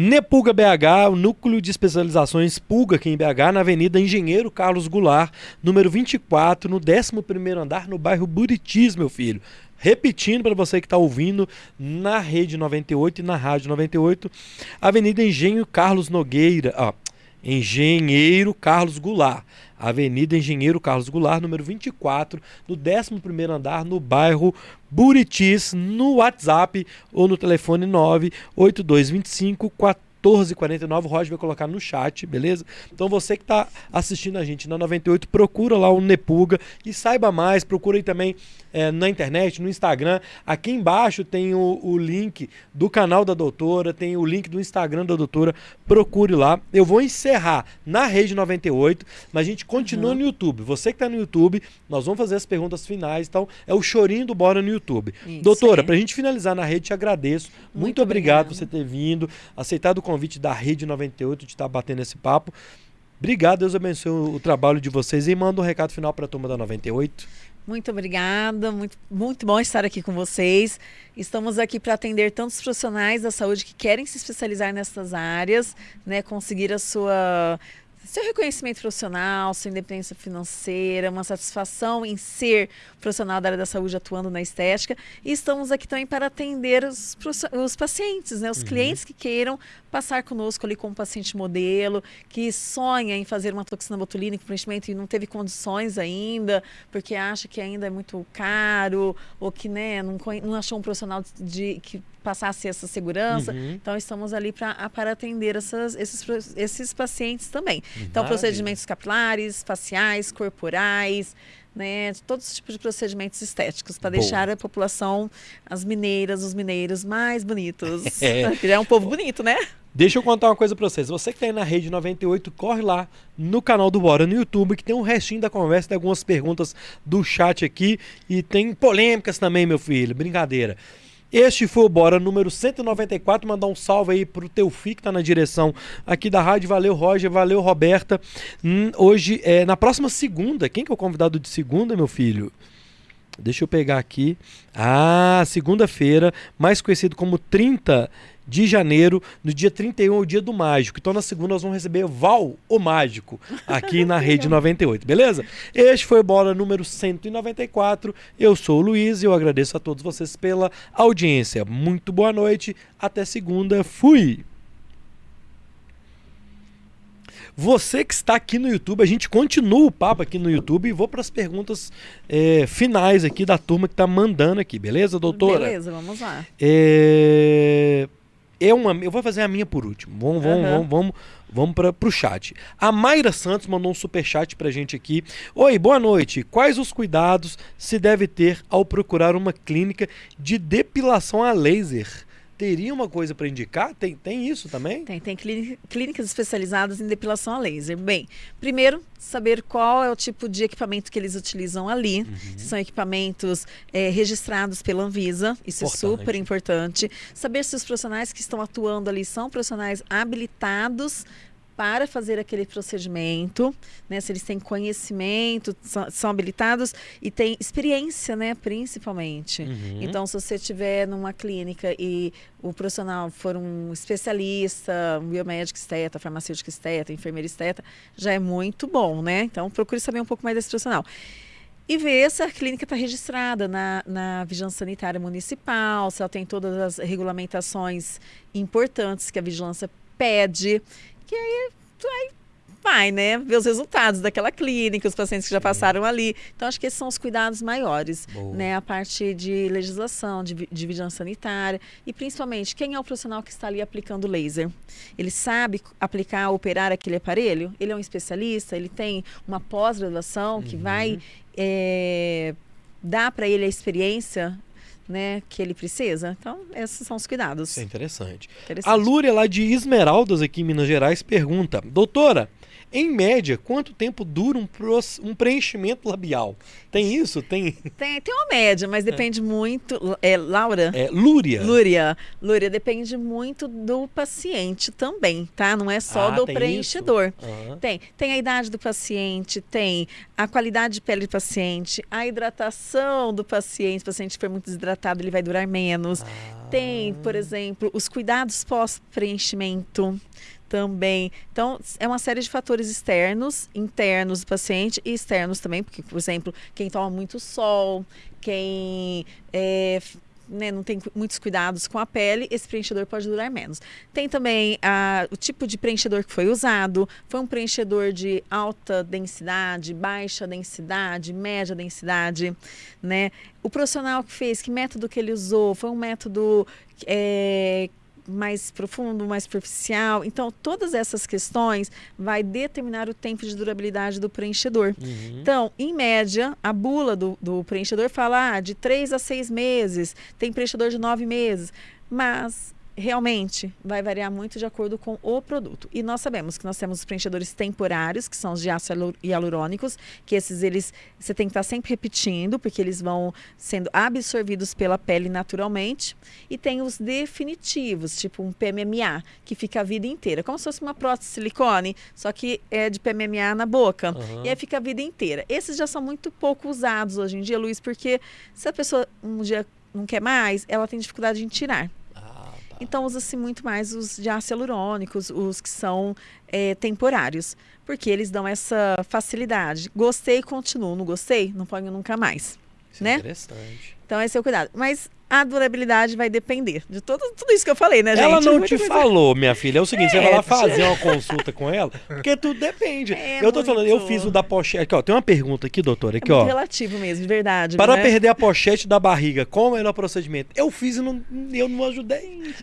Nepulga BH, o núcleo de especializações Pulga aqui em BH, na Avenida Engenheiro Carlos Goulart, número 24, no 11º andar, no bairro Buritis, meu filho. Repetindo para você que está ouvindo na Rede 98 e na Rádio 98, Avenida Engenho Carlos Nogueira, ó, Engenheiro Carlos Goulart. Avenida Engenheiro Carlos Goulart, número 24, no 11º andar, no bairro Buritis, no WhatsApp ou no telefone 98225 1449. O Roger vai colocar no chat, beleza? Então você que está assistindo a gente na 98, procura lá o Nepuga e saiba mais. Procura aí também é, na internet, no Instagram. Aqui embaixo tem o, o, link do canal da doutora, tem o link do Instagram da doutora. Procure lá. Eu vou encerrar na Rede 98, mas a gente continua uhum. no YouTube. Você que está no YouTube, nós vamos fazer as perguntas finais. Então, é o chorinho do Bora no YouTube. Isso, doutora, é. para a gente finalizar na rede, te agradeço. Muito, Muito obrigado por você ter vindo, aceitado o convite da Rede 98 de estar tá batendo esse papo. Obrigado, Deus abençoe o trabalho de vocês e manda um recado final para a turma da 98. Muito obrigada, muito, muito bom estar aqui com vocês. Estamos aqui para atender tantos profissionais da saúde que querem se especializar nessas áreas, né, conseguir a sua seu reconhecimento profissional, sua independência financeira, uma satisfação em ser profissional da área da saúde atuando na estética. E estamos aqui também para atender os, os pacientes, né? os uhum. clientes que queiram passar conosco ali como paciente modelo, que sonha em fazer uma toxina botulínica preenchimento e não teve condições ainda, porque acha que ainda é muito caro, ou que né, não, não achou um profissional de, que passasse essa segurança. Uhum. Então, estamos ali pra, para atender essas, esses, esses pacientes também. Então, procedimentos capilares, faciais, corporais, né, todos os tipos de procedimentos estéticos para deixar a população, as mineiras, os mineiros mais bonitos. É. é um povo bonito, né? Deixa eu contar uma coisa para vocês. Você que está aí na rede 98, corre lá no canal do Bora no YouTube, que tem um restinho da conversa, tem algumas perguntas do chat aqui e tem polêmicas também, meu filho. Brincadeira. Este foi o Bora número 194. Mandar um salve aí pro teu filho que tá na direção aqui da rádio. Valeu, Roger. Valeu, Roberta. Hum, hoje, é, na próxima segunda, quem que é o convidado de segunda, meu filho? Deixa eu pegar aqui. Ah, segunda-feira, mais conhecido como 30 de janeiro, no dia 31 é o dia do mágico. Então na segunda nós vamos receber Val, o mágico, aqui na Rede 98, beleza? Este foi o Bola número 194. Eu sou o Luiz e eu agradeço a todos vocês pela audiência. Muito boa noite, até segunda. Fui! Você que está aqui no YouTube, a gente continua o papo aqui no YouTube e vou para as perguntas é, finais aqui da turma que está mandando aqui, beleza, doutora? Beleza, vamos lá. É, é uma, eu vou fazer a minha por último. Vamos, vamos, uhum. vamos, vamos, vamos para o chat. A Mayra Santos mandou um super chat para gente aqui. Oi, boa noite. Quais os cuidados se deve ter ao procurar uma clínica de depilação a laser? Teria uma coisa para indicar? Tem, tem isso também? Tem, tem clínicas especializadas em depilação a laser. Bem, primeiro, saber qual é o tipo de equipamento que eles utilizam ali. Uhum. São equipamentos é, registrados pela Anvisa, isso importante. é super importante. Saber se os profissionais que estão atuando ali são profissionais habilitados para fazer aquele procedimento, né? Se eles têm conhecimento, são, são habilitados e têm experiência, né? Principalmente. Uhum. Então, se você estiver numa clínica e o profissional for um especialista, um biomédico esteta, farmacêutico esteta, enfermeiro esteta, já é muito bom, né? Então, procure saber um pouco mais desse profissional e ver se a clínica está registrada na, na Vigilância Sanitária Municipal, se ela tem todas as regulamentações importantes que a vigilância pede que aí, aí vai, né? Ver os resultados daquela clínica, os pacientes que já passaram ali. Então, acho que esses são os cuidados maiores, Boa. né? A parte de legislação, de, de vigilância sanitária e, principalmente, quem é o profissional que está ali aplicando laser? Ele sabe aplicar, operar aquele aparelho? Ele é um especialista? Ele tem uma pós-graduação que uhum. vai é, dar para ele a experiência né, que ele precisa. Então, esses são os cuidados. Isso é interessante. interessante. A Lúria, lá de Esmeraldas, aqui em Minas Gerais, pergunta: Doutora, em média, quanto tempo dura um, um preenchimento labial? Tem isso? Tem? Tem, tem uma média, mas é. depende é. muito. É, Laura? É, Lúria. Lúria. Lúria, depende muito do paciente também, tá? Não é só ah, do preenchedor. Uhum. Tem. Tem a idade do paciente, tem a qualidade de pele do paciente, a hidratação do paciente. Se o paciente for muito desidratado, ele vai durar menos. Ah. Tem, por exemplo, os cuidados pós-preenchimento também. Então, é uma série de fatores externos, internos do paciente e externos também, porque, por exemplo, quem toma muito sol, quem é, né, não tem muitos cuidados com a pele, esse preenchedor pode durar menos. Tem também a, o tipo de preenchedor que foi usado, foi um preenchedor de alta densidade, baixa densidade, média densidade, né? O profissional que fez, que método que ele usou, foi um método é, mais profundo, mais superficial. Então, todas essas questões vai determinar o tempo de durabilidade do preenchedor. Uhum. Então, em média, a bula do, do preenchedor fala ah, de 3 a 6 meses, tem preenchedor de 9 meses. Mas realmente vai variar muito de acordo com o produto. E nós sabemos que nós temos os preenchedores temporários, que são os de ácido hialurônicos, que esses eles você tem que estar sempre repetindo, porque eles vão sendo absorvidos pela pele naturalmente. E tem os definitivos, tipo um PMMA, que fica a vida inteira, como se fosse uma prótese de silicone, só que é de PMMA na boca. Uhum. E aí fica a vida inteira. Esses já são muito pouco usados hoje em dia, Luiz, porque se a pessoa um dia não quer mais, ela tem dificuldade em tirar. Então usa-se muito mais os de ácido hialurônicos, os que são é, temporários, porque eles dão essa facilidade. Gostei, continuo. Não gostei, não ponho nunca mais. Isso é né? interessante. Então esse é o cuidado. Mas a durabilidade vai depender de tudo, tudo isso que eu falei, né, gente? Ela não te coisa- falou, minha filha. É o seguinte, você vai lá É, fazer uma consulta com ela, porque tudo depende. É eu tô falando, eu muito. fiz o da pochete. Aqui, ó, tem uma pergunta aqui, doutora, É aqui, muito ó. relativo mesmo, de verdade. Para né? perder a pochete da barriga, qual é o melhor procedimento? Eu fiz e não, eu não ajudei.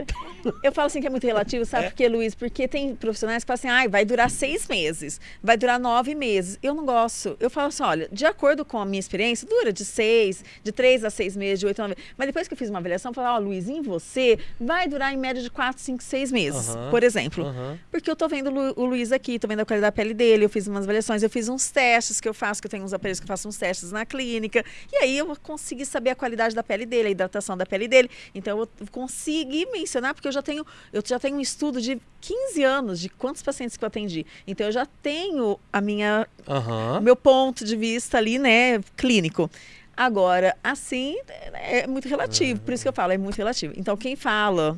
Eu falo assim que é muito relativo, É. sabe por quê, Luiz? Porque tem profissionais que falam assim, ai, vai durar seis meses, vai durar nove meses. Eu não gosto. Eu falo assim, olha, de acordo com a minha experiência, dura de seis, de três a seis meses, de oito a nove Mas depois que eu fiz uma avaliação, eu falo, ó, Luiz, em você, vai durar em média de quatro, cinco, seis meses, por exemplo. Porque eu tô vendo o Luiz aqui, tô vendo a qualidade da pele dele, eu fiz umas avaliações, eu fiz uns testes que eu faço, que eu tenho uns aparelhos que eu faço uns testes na clínica. E aí eu consegui saber a qualidade da pele dele, a hidratação da pele dele. Então eu consegui mencionar, porque eu já tenho, eu já tenho um estudo de 15 anos de quantos pacientes que eu atendi. Então eu já tenho a minha o meu ponto de vista ali, né, clínico. Agora, assim, é é muito relativo, por isso que eu falo, é muito relativo. Então, quem fala,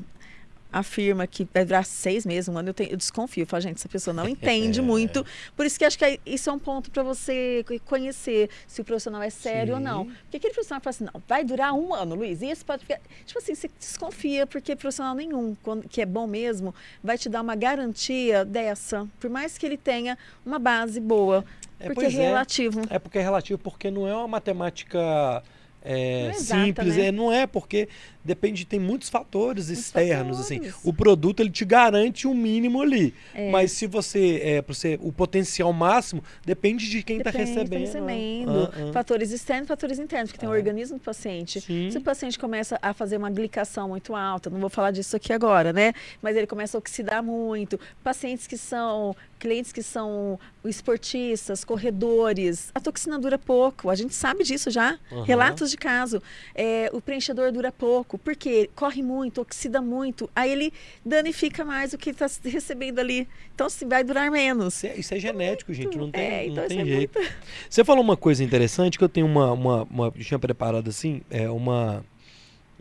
afirma que vai durar seis meses, um ano, eu, tenho- eu desconfio. Eu falo, gente, essa pessoa não entende muito. Por isso que acho que é- isso é um ponto para você co- conhecer se o profissional é sério ou não. Sim. Porque aquele profissional fala assim, não, vai durar um ano, Luiz, e esse pode ficar... Tipo assim, você desconfia, porque profissional nenhum, quando- que é bom mesmo, vai te dar uma garantia dessa, por mais que ele tenha uma base boa. É, porque é é. relativo. É porque é relativo, porque não é uma matemática é, é simples, né? é, não é porque depende, tem muitos fatores externos, assim. fatores. O produto ele te garante um mínimo ali, É. mas se você, é, você, o potencial máximo depende de quem está tá recebendo. recebendo. Ah, ah. Fatores externos, fatores internos, porque tem o Ah. organismo do paciente. Sim. Se o paciente começa a fazer uma glicação muito alta, não vou falar disso aqui agora, né? Mas ele começa a oxidar muito. Pacientes que são, clientes que são esportistas, corredores, a toxina dura pouco. A gente sabe disso já. Aham. Relatos de caso. É, o preenchedor dura pouco, porque corre muito, oxida muito. Aí ele danifica mais o que está recebendo ali. Então, se vai durar menos. Isso é, isso é genético, gente, não tem, É, não então tem isso é jeito. muito- Você falou uma coisa interessante que eu tenho uma, uma, uma tinha preparado assim, é uma,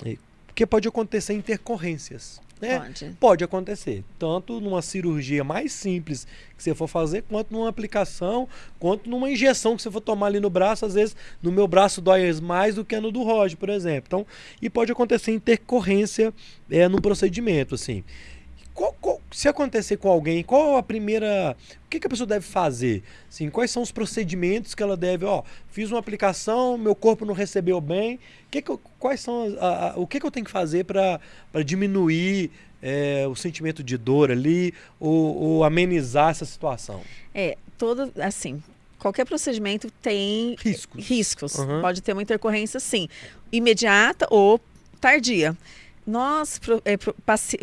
é, porque pode acontecer intercorrências, né? Pode. Pode acontecer, tanto numa cirurgia mais simples que você for fazer, quanto numa aplicação, quanto numa injeção que você for tomar ali no braço. Às vezes, no meu braço dói mais do que no do Roger, por exemplo. Então, e pode acontecer intercorrência é, no procedimento, assim. Qual- qual- se acontecer com alguém, qual a primeira. O que, que a pessoa deve fazer? Assim, quais são os procedimentos que ela deve. Ó, fiz uma aplicação, meu corpo não recebeu bem. Que que eu- quais são a- a- o que, que eu tenho que fazer para diminuir é, o sentimento de dor ali ou, ou amenizar essa situação? É, todo, assim, qualquer procedimento tem Riscos. riscos. Uhum. Pode ter uma intercorrência, sim, imediata ou tardia. Nós, é,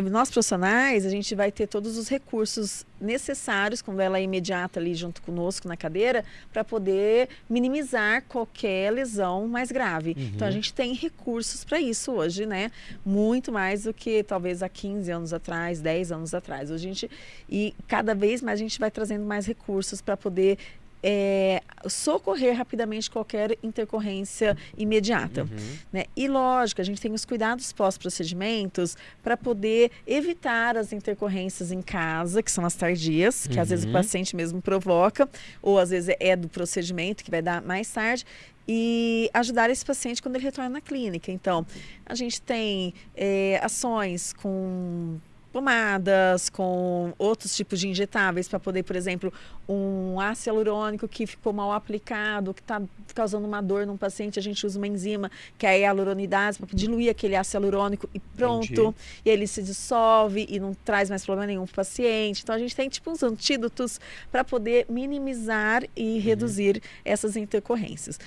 nós profissionais, a gente vai ter todos os recursos necessários quando ela é imediata ali junto conosco na cadeira para poder minimizar qualquer lesão mais grave. Uhum. Então a gente tem recursos para isso hoje, né? Muito mais do que talvez há 15 anos atrás, 10 anos atrás. Hoje a gente e cada vez mais a gente vai trazendo mais recursos para poder é, socorrer rapidamente qualquer intercorrência imediata. Uhum. Né? E lógico, a gente tem os cuidados pós-procedimentos para poder evitar as intercorrências em casa, que são as tardias, que às vezes o Uhum. paciente mesmo provoca, ou às vezes é do procedimento que vai dar mais tarde. E ajudar esse paciente quando ele retorna na clínica. Então, a gente tem é, ações com pomadas, com outros tipos de injetáveis para poder, por exemplo, um ácido hialurônico que ficou mal aplicado, que está causando uma dor num paciente, a gente usa uma enzima que é a hialuronidase para diluir aquele ácido hialurônico e pronto. Entendi. E ele se dissolve e não traz mais problema nenhum para o paciente. Então a gente tem tipo uns antídotos para poder minimizar e uhum. reduzir essas intercorrências.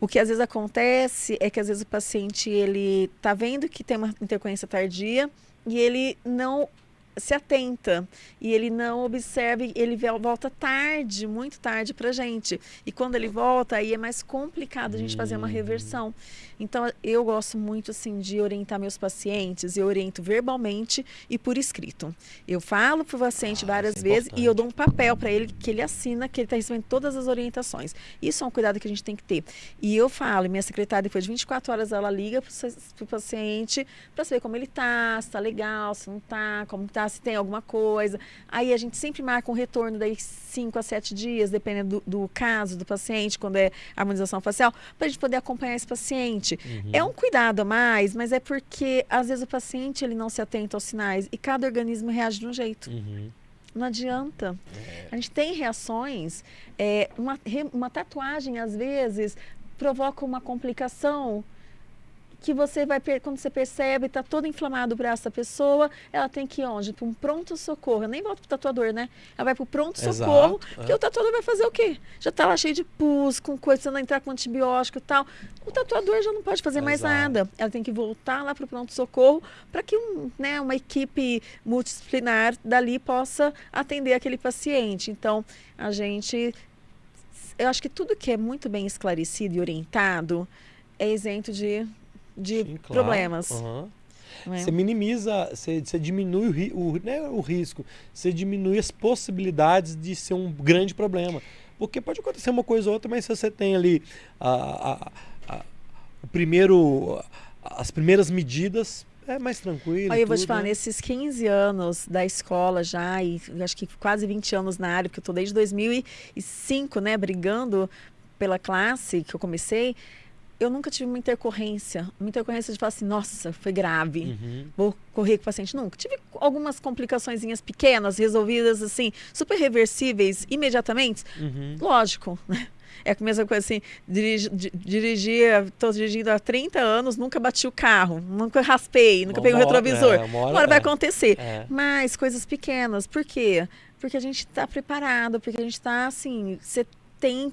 O que às vezes acontece é que às vezes o paciente ele está vendo que tem uma intercorrência tardia e ele não se atenta e ele não observa, ele volta tarde, muito tarde para gente. E quando ele volta, aí é mais complicado a gente fazer uma reversão. Então, eu gosto muito, assim, de orientar meus pacientes. Eu oriento verbalmente e por escrito. Eu falo para o paciente ah, várias é vezes e eu dou um papel para ele que ele assina, que ele está recebendo todas as orientações. Isso é um cuidado que a gente tem que ter. E eu falo, minha secretária, depois de 24 horas, ela liga para o paciente para saber como ele está, se está legal, se não está, como está, se tem alguma coisa. Aí a gente sempre marca um retorno daí 5 a 7 dias, dependendo do, do caso do paciente, quando é harmonização facial, para a gente poder acompanhar esse paciente paciente. Uhum. É um cuidado a mais, mas é porque às vezes o paciente ele não se atenta aos sinais e cada organismo reage de um jeito. Uhum. Não adianta. É. A gente tem reações. É, uma, uma tatuagem, às vezes, provoca uma complicação que você vai, quando você percebe, está todo inflamado o braço da pessoa, ela tem que ir onde? Para um pronto-socorro. Eu nem volto para o tatuador, né? Ela vai para o pronto-socorro, porque é. o tatuador vai fazer o quê? Já está lá cheio de pus, com coisa, você não entrar com antibiótico e tal. O tatuador já não pode fazer Exato. mais nada. Ela tem que voltar lá para o pronto-socorro para que um, né, uma equipe multidisciplinar dali possa atender aquele paciente. Então, a gente... Eu acho que tudo que é muito bem esclarecido e orientado é isento de de Sim, claro. problemas. Uhum. É? Você minimiza, você, você diminui o, o, né, o risco, você diminui as possibilidades de ser um grande problema. Porque pode acontecer uma coisa ou outra, mas se você tem ali a, a, a, o primeiro, as primeiras medidas, é mais tranquilo. Aí eu vou te falar, né? nesses 15 anos da escola já, e acho que quase 20 anos na área, porque eu estou desde 2005, né, brigando pela classe que eu comecei, eu nunca tive uma intercorrência, uma intercorrência de falar assim, nossa, foi grave, uhum. vou correr com o paciente. Nunca. Tive algumas complicações pequenas, resolvidas assim, super reversíveis imediatamente. Uhum. Lógico, né? É a mesma coisa assim, dirigir, dirigir, estou dirigindo há 30 anos, nunca bati o carro, nunca raspei, nunca uma peguei o retrovisor. É, uma hora, uma hora vai é. acontecer. É. Mas coisas pequenas, por quê? Porque a gente está preparado, porque a gente está assim, você tem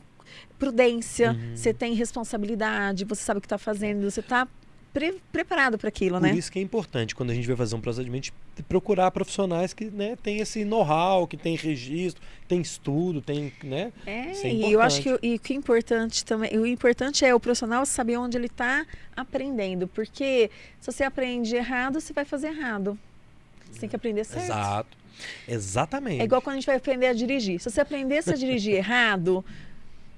prudência, uhum. você tem responsabilidade, você sabe o que está fazendo, você está pre preparado para aquilo, Por né? Por isso que é importante, quando a gente vai fazer um procedimento, procurar profissionais que né, têm esse know-how, que tem registro, tem estudo, tem, né? É, é e eu acho que e que é importante também, o importante é o profissional saber onde ele está aprendendo, porque se você aprende errado, você vai fazer errado. Você tem que aprender certo. Exato. Exatamente. É igual quando a gente vai aprender a dirigir. Se você aprendesse a dirigir errado,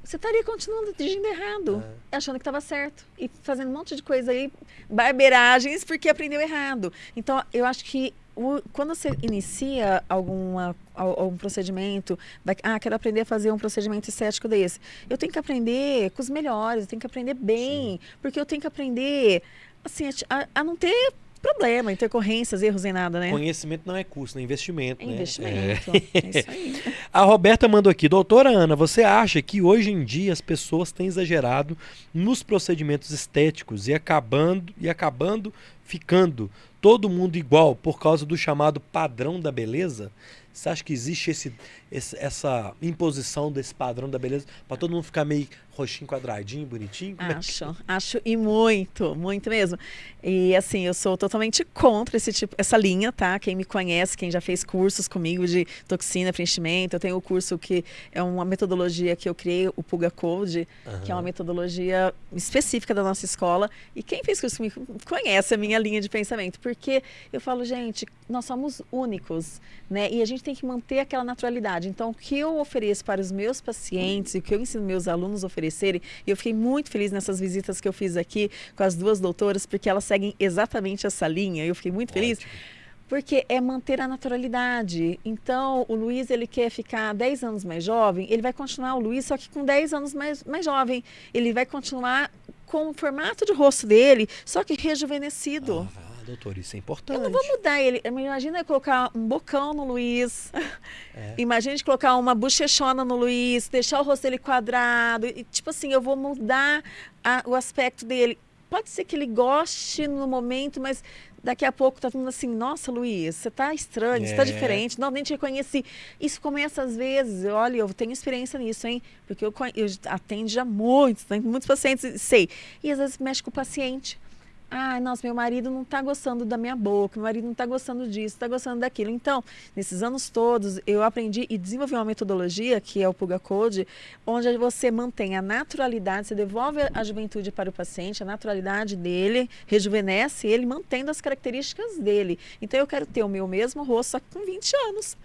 você estaria continuando dirigindo errado, é. achando que estava certo e fazendo um monte de coisa aí, barbeiragens, porque aprendeu errado. Então, eu acho que o, quando você inicia alguma, algum procedimento, vai, ah, quero aprender a fazer um procedimento estético desse, eu tenho que aprender com os melhores, eu tenho que aprender bem, Sim. porque eu tenho que aprender assim, a, a não ter problema, intercorrências, erros em nada, né? Conhecimento não é custo, é investimento. É né? investimento. É. é isso aí. A Roberta mandou aqui, doutora Ana, você acha que hoje em dia as pessoas têm exagerado nos procedimentos estéticos e acabando e acabando ficando todo mundo igual por causa do chamado padrão da beleza? Você acha que existe esse, esse essa imposição desse padrão da beleza para todo mundo ficar meio roxinho, quadradinho, bonitinho? Como acho, é que... acho e muito, muito mesmo. E assim, eu sou totalmente contra esse tipo, essa linha, tá? Quem me conhece, quem já fez cursos comigo de toxina, preenchimento, eu tenho o um curso que é uma metodologia que eu criei, o Puga Code, uhum. que é uma metodologia específica da nossa escola. E quem fez curso comigo conhece a minha linha de pensamento, porque eu falo, gente, nós somos únicos, né? E a gente tem que manter aquela naturalidade. Então, o que eu ofereço para os meus pacientes e o que eu ensino meus alunos a oferecer oferecerem. E eu fiquei muito feliz nessas visitas que eu fiz aqui com as duas doutoras, porque elas seguem exatamente essa linha. Eu fiquei muito feliz. Porque é manter a naturalidade. Então, o Luiz, ele quer ficar 10 anos mais jovem, ele vai continuar o Luiz, só que com 10 anos mais, mais jovem. Ele vai continuar com o formato de rosto dele, só que rejuvenescido. Ah, Doutor, isso é Eu importante. não vou mudar ele. Imagina eu colocar um bocão no Luiz. É. Imagina colocar uma bochechona no Luiz, deixar o rosto dele quadrado. E, tipo assim, eu vou mudar a- o aspecto dele. Pode ser que ele goste no momento, mas daqui a pouco tá todo mundo assim, nossa, Luiz, você tá estranho, você tá É. diferente. Não, nem te reconheci. Isso começa às vezes, olha, eu tenho experiência nisso, hein? Porque eu, eu atendo já muitos, né? muitos pacientes, sei. E às vezes mexe com o paciente. Ah, nossa, meu marido não está gostando da minha boca, meu marido não está gostando disso, está gostando daquilo. Então, nesses anos todos, eu aprendi e desenvolvi uma metodologia, que é o Puga Code, onde você mantém a naturalidade, você devolve a juventude para o paciente, a naturalidade dele, rejuvenesce ele, mantendo as características dele. Então, eu quero ter o meu mesmo rosto só com 20 anos.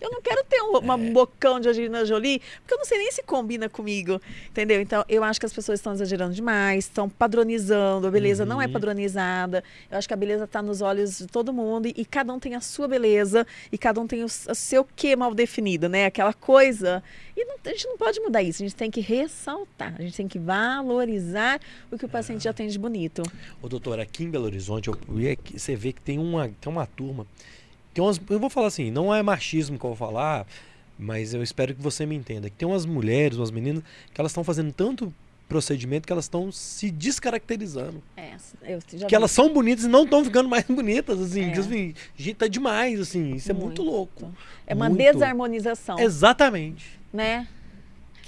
Eu não quero ter um, uma É. bocão de Angelina Jolie, porque eu não sei nem se combina comigo, entendeu? Então, eu acho que as pessoas estão exagerando demais, estão padronizando, a beleza não é Uhum. padronizada. Eu acho que a beleza está nos olhos de todo mundo e, e cada um tem a sua beleza e cada um tem o, o seu quê mal definido, né? Aquela coisa. E não- a gente não pode mudar isso, a gente tem que ressaltar, a gente tem que valorizar o que o paciente já tem de bonito. Ô, doutor, aqui em Belo Horizonte, eu, eu você vê que tem uma, tem uma turma. Tem umas, eu vou falar assim, não é machismo que eu vou falar, mas eu espero que você me entenda. Que tem umas mulheres, umas meninas, que elas estão fazendo tanto procedimento que elas estão se descaracterizando. É, que vi. elas são bonitas e não estão ficando mais bonitas, assim. É. assim, tá demais, assim. Isso é muito Muito. louco. É uma Muito. desarmonização. Exatamente. né?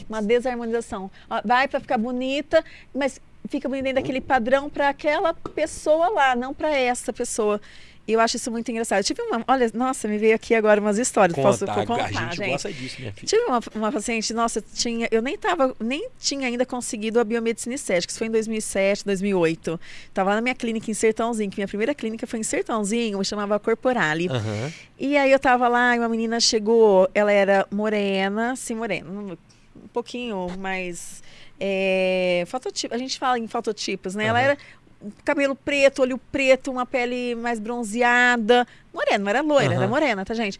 Uma desarmonização. Vai para ficar bonita, mas fica bonita dentro daquele padrão para aquela pessoa lá, não para essa pessoa. E eu acho isso muito engraçado. Eu tive uma, olha, nossa, me veio aqui agora umas histórias. Posso Conta, contar, a gente, gente? gosta disso, minha filha. Tive uma, uma paciente, nossa, tinha, eu nem tava, nem tinha ainda conseguido a biomedicina estética. Isso foi em 2007, 2008. Tava na minha clínica em Sertãozinho, que minha primeira clínica foi em Sertãozinho, chamava Corporale. Aham. E aí eu tava lá e uma menina chegou, ela era morena, sim, morena, um pouquinho mais. É, fototipo, a gente fala em fototipos, né? Ela Aham. era cabelo preto, olho preto, uma pele mais bronzeada. Morena, não era loira, era Aham. morena, tá, gente?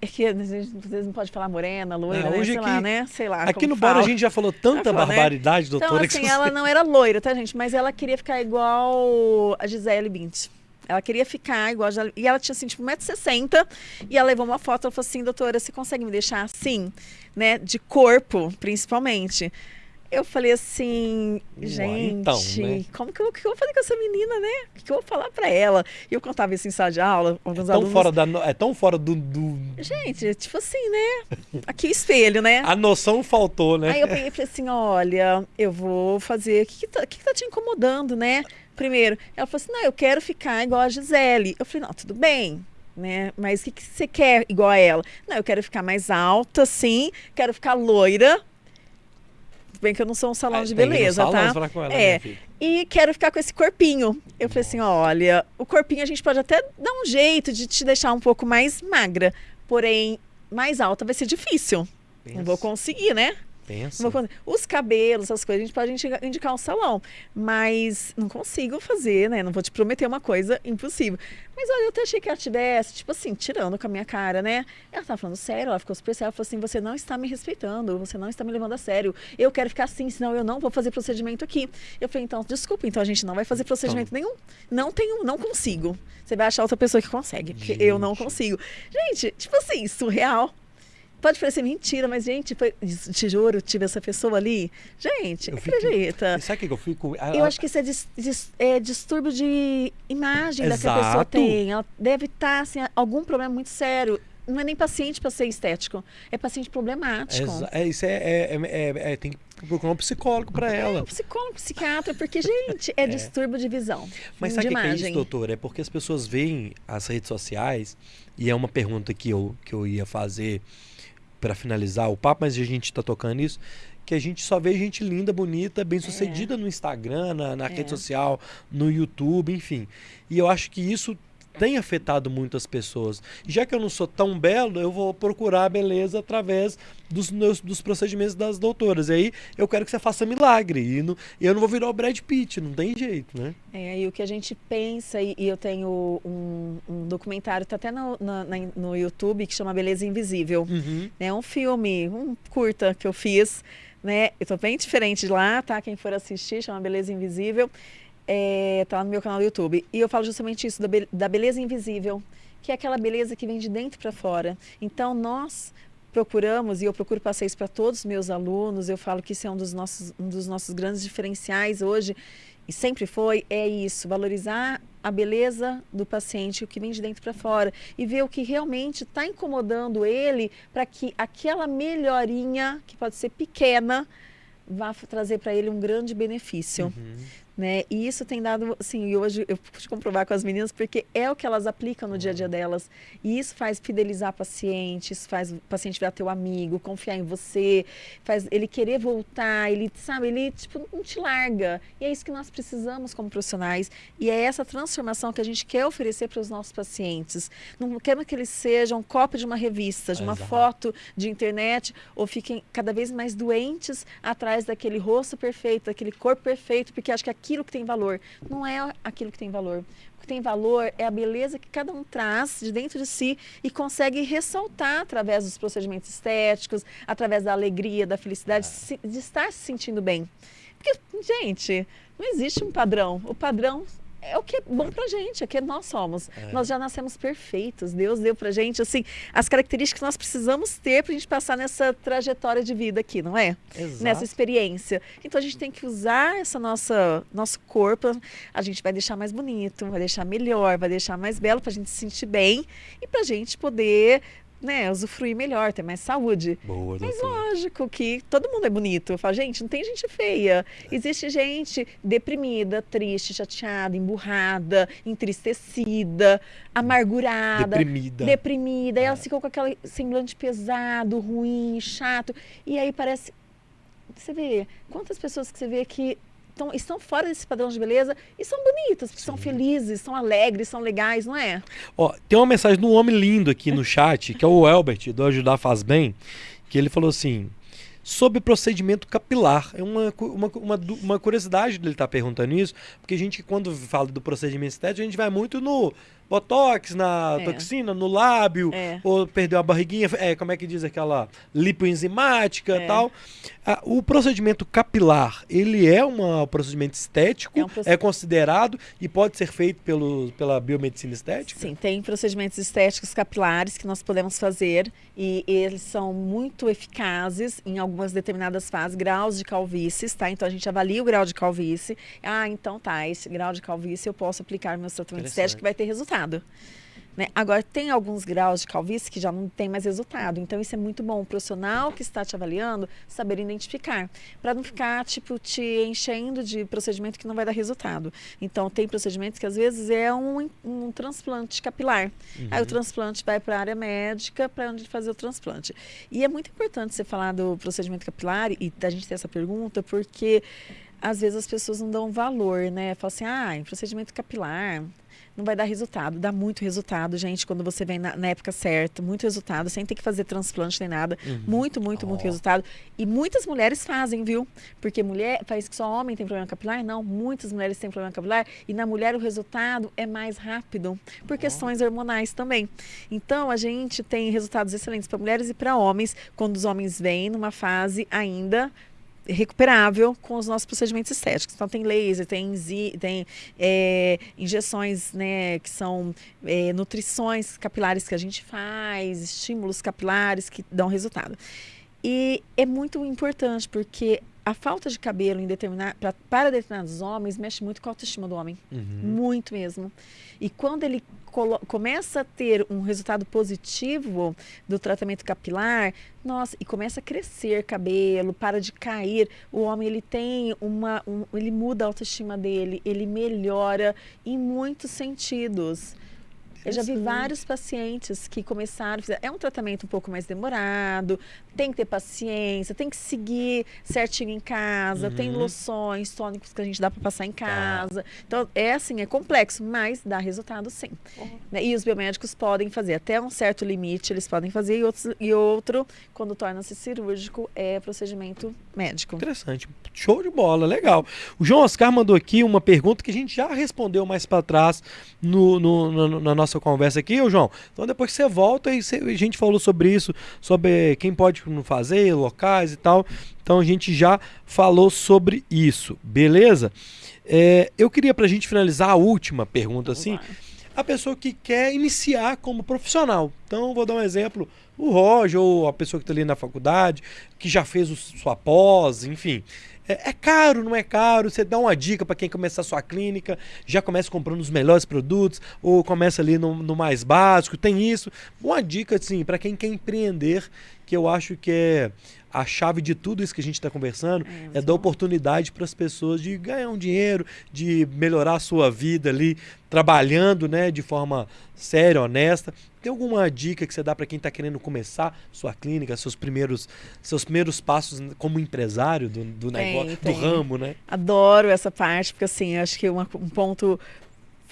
É que a gente vocês não pode falar morena, loira, É, né? hoje Sei lá, aqui- né? Sei lá. Aqui no Bora a fala. gente já falou tanta Já falou, né? barbaridade, Então, doutora, que assim, ela não era loira, tá, gente? Mas ela queria ficar igual a Gisele Bint. Ela queria ficar igual a Gisele... E ela tinha, assim, tipo, 1,60m. E ela levou uma foto, ela falou assim, doutora, você consegue me deixar assim? Né? De corpo, principalmente. Eu falei assim, Uai, gente, então, né? como que eu, que eu vou fazer com essa menina, né? O que, eu vou falar pra ela? E eu contava isso em sala de aula, alguns tão alunos... fora da, é tão fora do, do- Gente, tipo assim, né? Aqui o espelho, né? A noção faltou, né? Aí eu peguei e falei assim: olha, eu vou fazer. O que, que, tá, que que tá te incomodando, né? Primeiro, ela falou assim: não, eu quero ficar igual a Gisele. Eu falei: não, tudo bem. Né? Mas o que, que você quer igual a ela? Não, eu quero ficar mais alta, sim, quero ficar loira. Tudo bem que eu não sou um salão Ah, de beleza, salão tá? com ela, É. filha. E quero ficar com esse corpinho. Eu falei assim: olha, o corpinho a gente pode até dar um jeito de te deixar um pouco mais magra, porém, mais alta vai ser difícil. Não vou conseguir, né? Pensa. Os cabelos, essas coisas, a gente pode indicar, um salão. Mas não consigo fazer, né? Não vou te prometer uma coisa impossível. Mas olha, eu até achei que ela tivesse, tipo assim, tirando com a minha cara, né? Ela tava falando sério, ela ficou super séria. Ela falou assim: você não está me respeitando, você não está me levando a sério. Eu quero ficar assim, senão eu não vou fazer procedimento aqui. Eu falei, então, desculpa, então a gente não vai fazer procedimento nenhum. Não tenho, não consigo. Você vai achar outra pessoa que consegue, porque eu não Gente. consigo. Gente, tipo assim, surreal. Pode parecer mentira, mas, gente, foi, te juro, tive essa pessoa ali. Gente, Eu acredita. E sabe o que eu fico? A- Eu acho que isso é, dis- dis- é distúrbio de imagem da que a pessoa Exato. tem. Ela deve estar, assim, algum problema muito sério. Não é nem paciente para ser estético, é paciente problemático. É, isso é, é, é- é- é- tem que procurar um psicólogo pra É, ela. um psicólogo, psiquiatra, porque, gente, é, distúrbio de visão. Mas sabe o que é isso, doutor? É porque as pessoas veem as redes sociais, e é uma pergunta que eu, que eu ia fazer para finalizar o papo, mas a gente está tocando isso, que a gente só vê gente linda, bonita, bem sucedida no Instagram, na, na É. rede social, no YouTube, enfim. E eu acho que isso tem afetado muitas pessoas. E já que eu não sou tão belo, eu vou procurar a beleza através dos, meus, dos procedimentos das doutoras. E aí eu quero que você faça milagre. E não- eu não vou virar o Brad Pitt, não tem jeito, né? É, e o que a gente pensa, e, e eu tenho um, um documentário, tá até no, na- na- no YouTube, que chama Beleza Invisível. Uhum. né, um filme, um curta que eu fiz, né? Eu tô bem diferente de lá, tá? Quem for assistir, chama Beleza Invisível. É, tá no meu canal do YouTube. E eu falo justamente isso, da, da beleza invisível, que é aquela beleza que vem de dentro para fora. Então, nós procuramos, e eu procuro passar isso para todos os meus alunos, eu falo que isso é um dos nossos, um dos nossos grandes diferenciais hoje, e sempre foi, é isso, valorizar a beleza do paciente, o que vem de dentro para fora, e ver o que realmente está incomodando ele para que aquela melhorinha, que pode ser pequena, vá trazer para ele um grande benefício. Uhum né? E isso tem dado, assim, e hoje eu pude comprovar com as meninas, porque é o que elas aplicam no dia a dia delas. E isso faz fidelizar paciente, isso faz o paciente virar teu amigo, confiar em você, faz ele querer voltar, ele, sabe, ele, tipo, não te larga. E é isso que nós precisamos como profissionais. E é essa transformação que a gente quer oferecer para os nossos pacientes. Não queremos que eles sejam um cópia de uma revista, de uma Exato. foto de internet, ou fiquem cada vez mais doentes atrás daquele rosto perfeito, daquele corpo perfeito, porque acho que aquilo que tem valor. Não é aquilo que tem valor. O que tem valor é a beleza que cada um traz de dentro de si e consegue ressaltar através dos procedimentos estéticos, através da alegria, da felicidade, de estar se sentindo bem. Porque, gente, não existe um padrão. O padrão é o que é bom pra gente, é que nós somos. É. Nós já nascemos perfeitos. Deus deu pra gente, assim, as características que nós precisamos ter pra gente passar nessa trajetória de vida aqui, não é? Exato. Nessa experiência. Então a gente tem que usar essa nossa nosso corpo, a gente vai deixar mais bonito, vai deixar melhor, vai deixar mais belo pra gente se sentir bem e pra gente poder né, usufruir melhor, ter mais saúde. Boa, Mas lógico que todo mundo é bonito. Eu falo, gente, não tem gente feia. Existe gente deprimida, triste, chateada, emburrada, entristecida, amargurada. Deprimida. Deprimida. É. E ela ficou com aquele semblante pesado, ruim, chato. E aí parece. Você vê, quantas pessoas que você vê que estão, estão fora desse padrão de beleza e são bonitas, porque são felizes, são alegres, são legais, não é? Ó, tem uma mensagem de um homem lindo aqui no chat, que é o Elbert, do Ajudar Faz Bem, que ele falou assim: sobre procedimento capilar. É uma, uma, uma, uma curiosidade dele estar tá perguntando isso, porque a gente, quando fala do procedimento estético, a gente vai muito no botox, na é. toxina, no lábio, é. ou perdeu a barriguinha, é, como é que diz aquela lipoenzimática e é. tal. Ah, o procedimento capilar, ele é um procedimento estético, é, um proced... é, considerado e pode ser feito pelo, pela biomedicina estética? Sim, tem procedimentos estéticos capilares que nós podemos fazer e eles são muito eficazes em algumas determinadas fases, graus de calvície, tá? Então a gente avalia o grau de calvície. Ah, então tá, esse grau de calvície eu posso aplicar meu tratamento estético que vai ter resultado. Né? Agora, tem alguns graus de calvície que já não tem mais resultado. Então, isso é muito bom. O profissional que está te avaliando saber identificar. Para não ficar, tipo, te enchendo de procedimento que não vai dar resultado. Então, tem procedimentos que às vezes é um, um transplante capilar. Uhum. Aí o transplante vai para a área médica para onde fazer o transplante. E é muito importante você falar do procedimento capilar e a gente ter essa pergunta, porque às vezes as pessoas não dão valor, né? Falam assim, ah, procedimento capilar, não vai dar resultado. Dá muito resultado, gente, quando você vem na, na época certa. Muito resultado, sem ter que fazer transplante nem nada. Uhum. Muito, muito, oh. muito resultado. E muitas mulheres fazem, viu? Porque mulher, faz que só homem tem problema capilar? Não, muitas mulheres têm problema capilar. E na mulher o resultado é mais rápido, por oh. questões hormonais também. Então, a gente tem resultados excelentes para mulheres e para homens, quando os homens vêm numa fase ainda recuperável com os nossos procedimentos estéticos. Então tem laser, tem, tem é, injeções, né, que são é, nutrições capilares que a gente faz, estímulos capilares que dão resultado. E é muito importante porque a falta de cabelo em determinar, pra, para determinados homens mexe muito com a autoestima do homem. Uhum. Muito mesmo. E quando ele começa a ter um resultado positivo do tratamento capilar, nossa, e começa a crescer cabelo, para de cair, o homem ele tem uma, um, ele muda a autoestima dele, ele melhora em muitos sentidos. Eu já vi vários pacientes que começaram, é um tratamento um pouco mais demorado, tem que ter paciência, tem que seguir certinho em casa, uhum. tem loções, tônicos que a gente dá para passar em tá. casa. Tá. Então, é assim, é complexo, mas dá resultado sim. Uhum. Né? E os biomédicos podem fazer até um certo limite, eles podem fazer, e, outros, e outro, quando torna-se cirúrgico, é procedimento médico. Interessante. Show de bola, legal. O João Oscar mandou aqui uma pergunta que a gente já respondeu mais para trás no, no, no, na nossa conversa aqui, ô João. Então, depois que você volta, e a gente falou sobre isso, sobre quem pode não fazer, locais e tal. Então a gente já falou sobre isso, beleza? É, eu queria pra gente finalizar a última pergunta, assim. A pessoa que quer iniciar como profissional. Então, vou dar um exemplo. O Roger, ou a pessoa que está ali na faculdade, que já fez o, sua pós, enfim. É, é caro, não é caro? Você dá uma dica para quem começar a sua clínica, já começa comprando os melhores produtos, ou começa ali no, no mais básico, tem isso. Uma dica, assim, para quem quer empreender, que eu acho que é a chave de tudo isso que a gente está conversando, É, é dar oportunidade para as pessoas de ganhar um dinheiro, de melhorar a sua vida ali, trabalhando né, de forma séria, honesta. Tem alguma dica que você dá para quem está querendo começar sua clínica, seus primeiros, seus primeiros passos como empresário do, do Tem, negócio, tem. do ramo, né? Adoro essa parte, porque assim, acho que uma- um ponto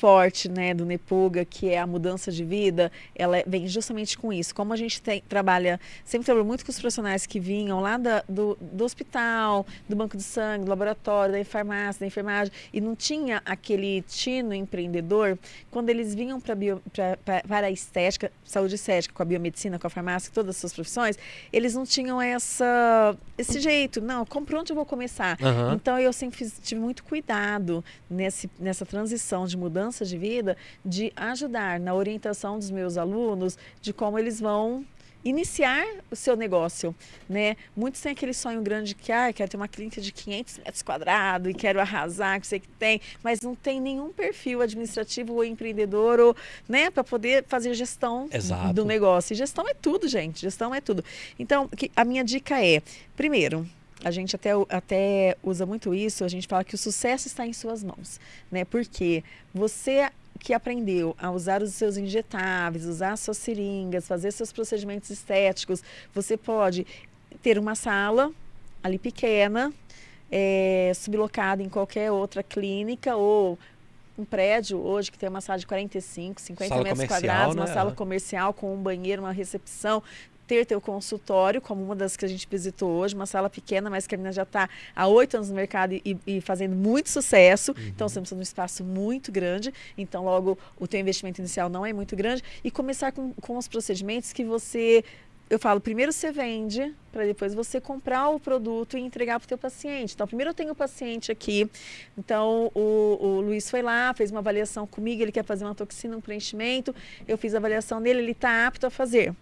forte né, do Nepuga, que é a mudança de vida, ela é- vem justamente com isso. Como a gente tem- trabalha, sempre trabalhou muito com os profissionais que vinham lá da- do, do hospital, do banco de sangue, do laboratório, da farmácia, da enfermagem, e não tinha aquele tino empreendedor, quando eles vinham pra bio- pra- pra- para a estética, saúde estética, com a biomedicina, com a farmácia, todas as suas profissões, eles não tinham essa, esse jeito. Não, como, por onde eu vou começar? Aham. Então eu sempre fiz- tive muito cuidado nesse, nessa transição de mudança de vida, de ajudar na orientação dos meus alunos de como eles vão iniciar o seu negócio, né? Muitos têm aquele sonho grande que, ah, quero ter uma clínica de 500 metros quadrados e quero arrasar, que sei que tem, mas não tem nenhum perfil administrativo ou empreendedor, ou, né, para poder fazer gestão Exato. do negócio. E gestão é tudo, gente, gestão é tudo. Então, que- a minha dica é, primeiro, a gente até, até usa muito isso, a gente fala que o sucesso está em suas mãos, né? Porque você que aprendeu a usar os seus injetáveis, usar suas seringas, fazer seus procedimentos estéticos, você pode ter uma sala ali pequena, é, sublocada em qualquer outra clínica ou um prédio hoje que tem uma sala de 45, 50 Sala metros quadrados, uma né? sala É. comercial com um banheiro, uma recepção, ter teu consultório, como uma das que a gente visitou hoje, uma sala pequena, mas que a menina já está há oito anos no mercado e, e fazendo muito sucesso. Então você precisa de um espaço muito grande. Então, logo, o teu investimento inicial não é muito grande. E começar com, com os procedimentos que você. Eu falo, primeiro você vende, para depois você comprar o produto e entregar para o teu paciente. Então, primeiro eu tenho o paciente aqui. Então, o, o Luiz foi lá, fez uma avaliação comigo, ele quer fazer uma toxina, um preenchimento. Eu fiz a avaliação dele, ele está apto a fazer.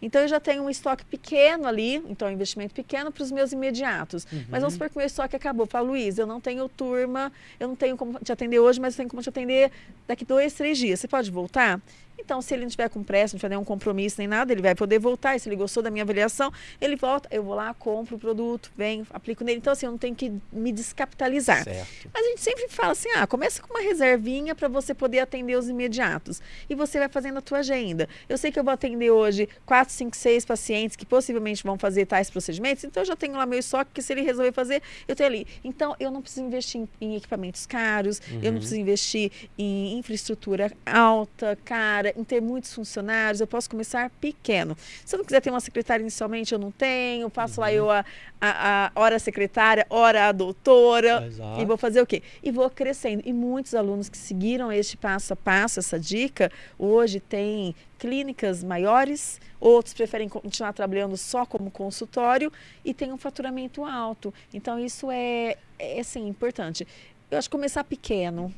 Então, eu já tenho um estoque pequeno ali, então, um investimento pequeno para os meus imediatos. Mas vamos supor que o meu estoque acabou. Fala, Luiz, eu não tenho turma, eu não tenho como te atender hoje, mas eu tenho como te atender daqui dois, três dias. Você pode voltar? Então, se ele não tiver com pressa, não tiver nenhum compromisso nem nada, ele vai poder voltar. E se ele gostou da minha avaliação, ele volta, eu vou lá, compro o produto, venho, aplico nele. Então, assim, eu não tenho que me descapitalizar. Certo. Mas a gente sempre fala assim, ah, começa com uma reservinha para você poder atender os imediatos. E você vai fazendo a tua agenda. Eu sei que eu vou atender hoje 4, 5, 6 pacientes que possivelmente vão fazer tais procedimentos, então eu já tenho lá meu estoque, que se ele resolver fazer, eu tenho ali. Então, eu não preciso investir em, em equipamentos caros, eu não preciso investir em infraestrutura alta, cara, em ter muitos funcionários, eu posso começar pequeno. Se eu não quiser ter uma secretária inicialmente, eu não tenho, faço lá eu a, a, a hora secretária, hora a doutora, Exato. e vou fazer o quê? E vou crescendo. E muitos alunos que seguiram este passo a passo, essa dica, hoje têm clínicas maiores, outros preferem continuar trabalhando só como consultório e tem um faturamento alto. Então, isso é, é assim, importante. Eu acho que começar pequeno,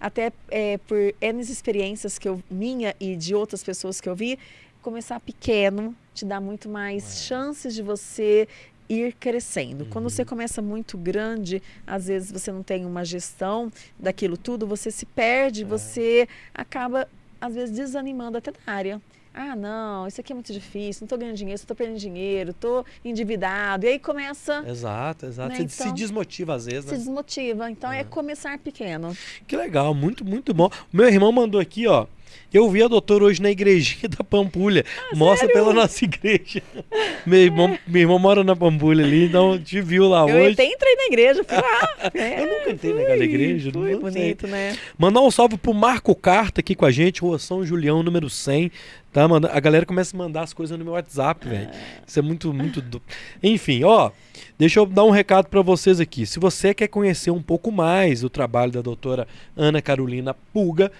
até é, por N experiências que eu, minha e de outras pessoas que eu vi, começar pequeno te dá muito mais chances de você ir crescendo. Quando você começa muito grande, às vezes você não tem uma gestão daquilo tudo, você se perde, você acaba às vezes desanimando até da área. Ah, não, isso aqui é muito difícil, não estou ganhando dinheiro, estou perdendo dinheiro, estou endividado. E aí começa, Exato, exato. Né, Você se então, desmotiva às vezes, se né? desmotiva. Então é começar pequeno. Que legal, muito, muito bom. Meu irmão mandou aqui, ó. Eu vi a doutora hoje na igrejinha da Pampulha. Mostra Ah, sério? pela nossa igreja. meu, irmão, meu irmão mora na Pampulha ali, então te viu lá Eu hoje. até entrei na igreja, fui lá. É, Eu nunca entrei naquela igreja, Foi não sei. bonito, né? Mandar um salve pro Marco Carta aqui com a gente, Rua São Julião, número 100. Tá, manda... A galera começa a mandar as coisas no meu WhatsApp, velho. Isso é muito, muito. do- Enfim, ó. Deixa eu dar um recado pra vocês aqui. Se você quer conhecer um pouco mais o trabalho da doutora Ana Carolina Pulga,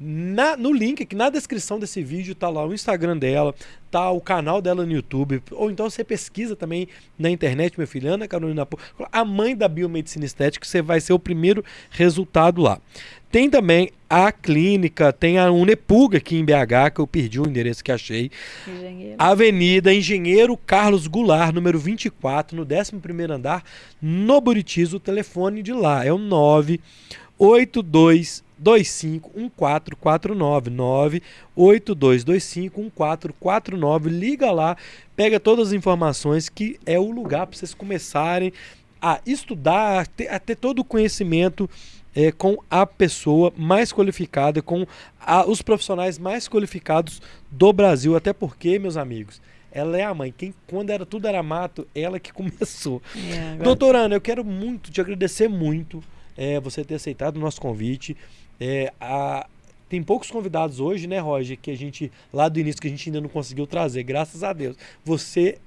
Na, no link aqui na descrição desse vídeo tá lá o Instagram dela, tá o canal dela no YouTube, ou então você pesquisa também na internet, minha filha, Ana Carolina a mãe da biomedicina estética, você vai ser o primeiro resultado lá. Tem também a clínica, tem a Unepuga aqui em BH, que eu perdi o endereço que achei. Engenheiro. Avenida Engenheiro Carlos Goulart, número 24, no 11º andar, no Buritis, o telefone de lá é o 982 251449 982251449 liga lá, pega todas as informações que é o lugar para vocês começarem a estudar, a ter, a ter todo o conhecimento é, com a pessoa mais qualificada, com a, os profissionais mais qualificados do Brasil, até porque, meus amigos, ela é a mãe. Quem, quando era tudo era mato, ela que começou. É, agora- Doutora Ana, eu quero muito te agradecer muito é, você ter aceitado o nosso convite. É, a- tem poucos convidados hoje, né, Roger, que a gente, lá do início, que a gente ainda não conseguiu trazer, graças a Deus. Você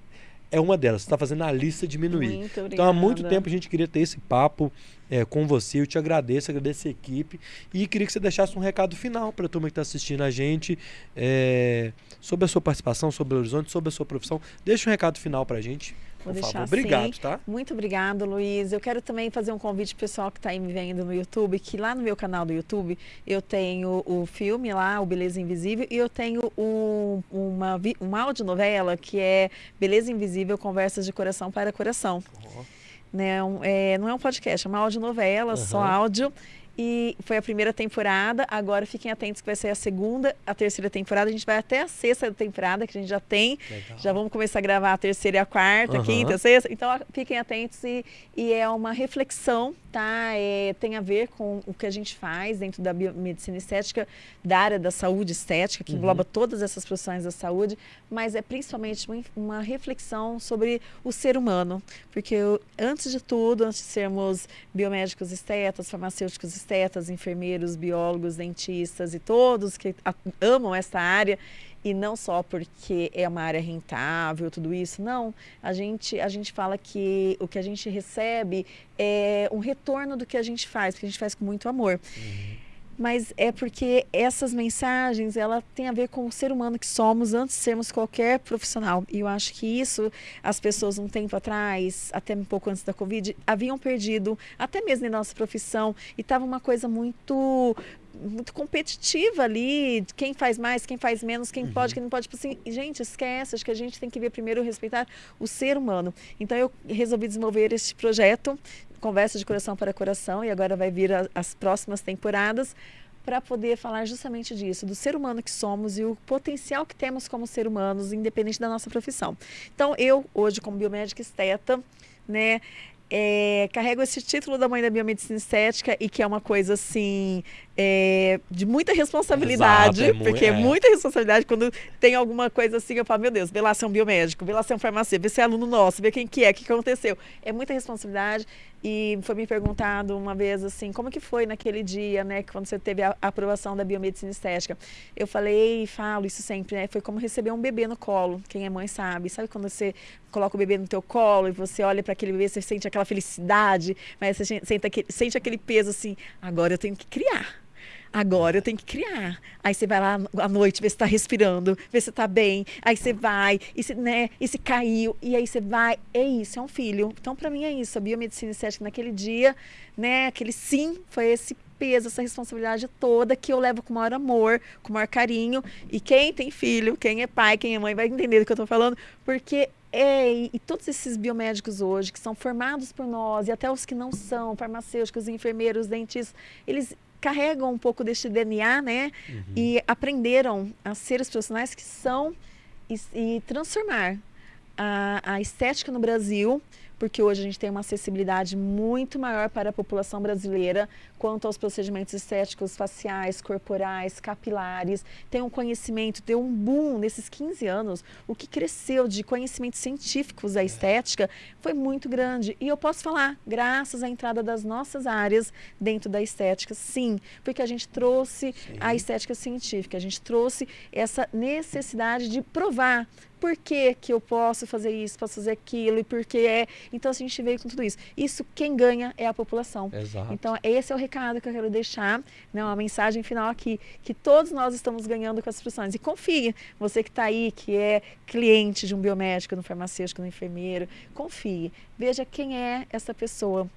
é uma delas, você está fazendo a lista diminuir. Então, há muito tempo a gente queria ter esse papo é, com você. Eu te agradeço, agradeço a equipe. E queria que você deixasse um recado final para a turma que está assistindo a gente é, sobre a sua participação, sobre o Horizonte, sobre a sua profissão. Deixa um recado final para a gente. Vou por deixar favor. Obrigado, tá? Muito obrigada, Luiz. Eu quero também fazer um convite pessoal que está aí me vendo no YouTube, que lá no meu canal do YouTube eu tenho o filme lá, o Beleza Invisível, e eu tenho um, uma, uma audionovela que é Beleza Invisível, Conversas de Coração para Coração. Né? Um- é, não é um podcast, é uma audionovela, só Aham. áudio. E foi a primeira temporada, agora fiquem atentos que vai ser a segunda, a terceira temporada. A gente vai até a sexta temporada, que a gente já tem. Legal. Já vamos começar a gravar a terceira e a quarta, Aham. quinta, sexta. Então fiquem atentos e, e é uma reflexão, tá? É, tem a ver com o que a gente faz dentro da biomedicina estética, da área da saúde estética, que Uhum. engloba todas essas profissões da saúde, mas é principalmente uma, uma reflexão sobre o ser humano. Porque eu- antes de tudo, antes de sermos biomédicos estetas, farmacêuticos estetas, enfermeiros, biólogos, dentistas e todos que amam essa área, e não só porque é uma área rentável, tudo isso, não. A gente, a gente fala que o que a gente recebe é um retorno do que a gente faz, porque a gente faz com muito amor. Mas é porque essas mensagens, ela tem a ver com o ser humano que somos antes de sermos qualquer profissional. E eu acho que isso as pessoas um tempo atrás, até um pouco antes da Covid, haviam perdido, até mesmo em nossa profissão, e estava uma coisa muito muito competitiva ali, quem faz mais, quem faz menos, quem pode, quem não pode. Tipo assim, gente, esquece, acho que a gente tem que ver primeiro respeitar o ser humano. Então eu resolvi desenvolver este projeto, Conversa de Coração para Coração, e agora vai vir a- as próximas temporadas para poder falar justamente disso, do ser humano que somos e o potencial que temos como ser humanos, independente da nossa profissão. Então, eu, hoje, como biomédica esteta, né, é, carrego esse título da mãe da biomedicina estética e que é uma coisa assim é, de muita responsabilidade, Exato, é porque é é. muita responsabilidade quando tem alguma coisa assim, eu falo, meu Deus, vê lá se é um biomédico, vê lá se é um farmacêutico, vê se é aluno nosso, vê quem que é, o que que aconteceu. É muita responsabilidade e foi me perguntado uma vez assim, como que foi naquele dia, né, quando você teve a aprovação da biomedicina estética? Eu falei e falo isso sempre, né, foi como receber um bebê no colo, quem é mãe sabe, sabe quando você coloca o bebê no teu colo e você olha para aquele bebê, você sente aquela felicidade, mas você sente aquele, sente aquele peso assim, agora eu tenho que criar. Agora eu tenho que criar. Aí você vai lá à noite, ver se está respirando, ver se está bem. Aí você vai, e se, né, e se caiu, e aí você vai. É isso, é um filho. Então, para mim, é isso. A biomedicina estética naquele dia, né, aquele sim, foi esse peso, essa responsabilidade toda que eu levo com o maior amor, com o maior carinho. E quem tem filho, quem é pai, quem é mãe, vai entender do que eu estou falando, porque é, e, e todos esses biomédicos hoje, que são formados por nós, e até os que não são, farmacêuticos, enfermeiros, dentistas, eles carregam um pouco deste DNA, né? E aprenderam a ser os profissionais que são e, e transformar a, a estética no Brasil, porque hoje a gente tem uma acessibilidade muito maior para a população brasileira quanto aos procedimentos estéticos faciais, corporais, capilares. Tem um conhecimento, deu um boom nesses 15 anos. O que cresceu de conhecimentos científicos da estética foi muito grande. E eu posso falar, graças à entrada das nossas áreas dentro da estética, sim, porque a gente trouxe a estética científica, a gente trouxe essa necessidade de provar por que, que eu posso fazer isso, posso fazer aquilo, e por que é. Então, assim, a gente veio com tudo isso. Isso, quem ganha é a população. Exato. Então, esse é o recado que eu quero deixar, né, uma mensagem final aqui, que todos nós estamos ganhando com as profissões. E confie, você que está aí, que é cliente de um biomédico, de um farmacêutico, de um enfermeiro, confie. Veja quem é essa pessoa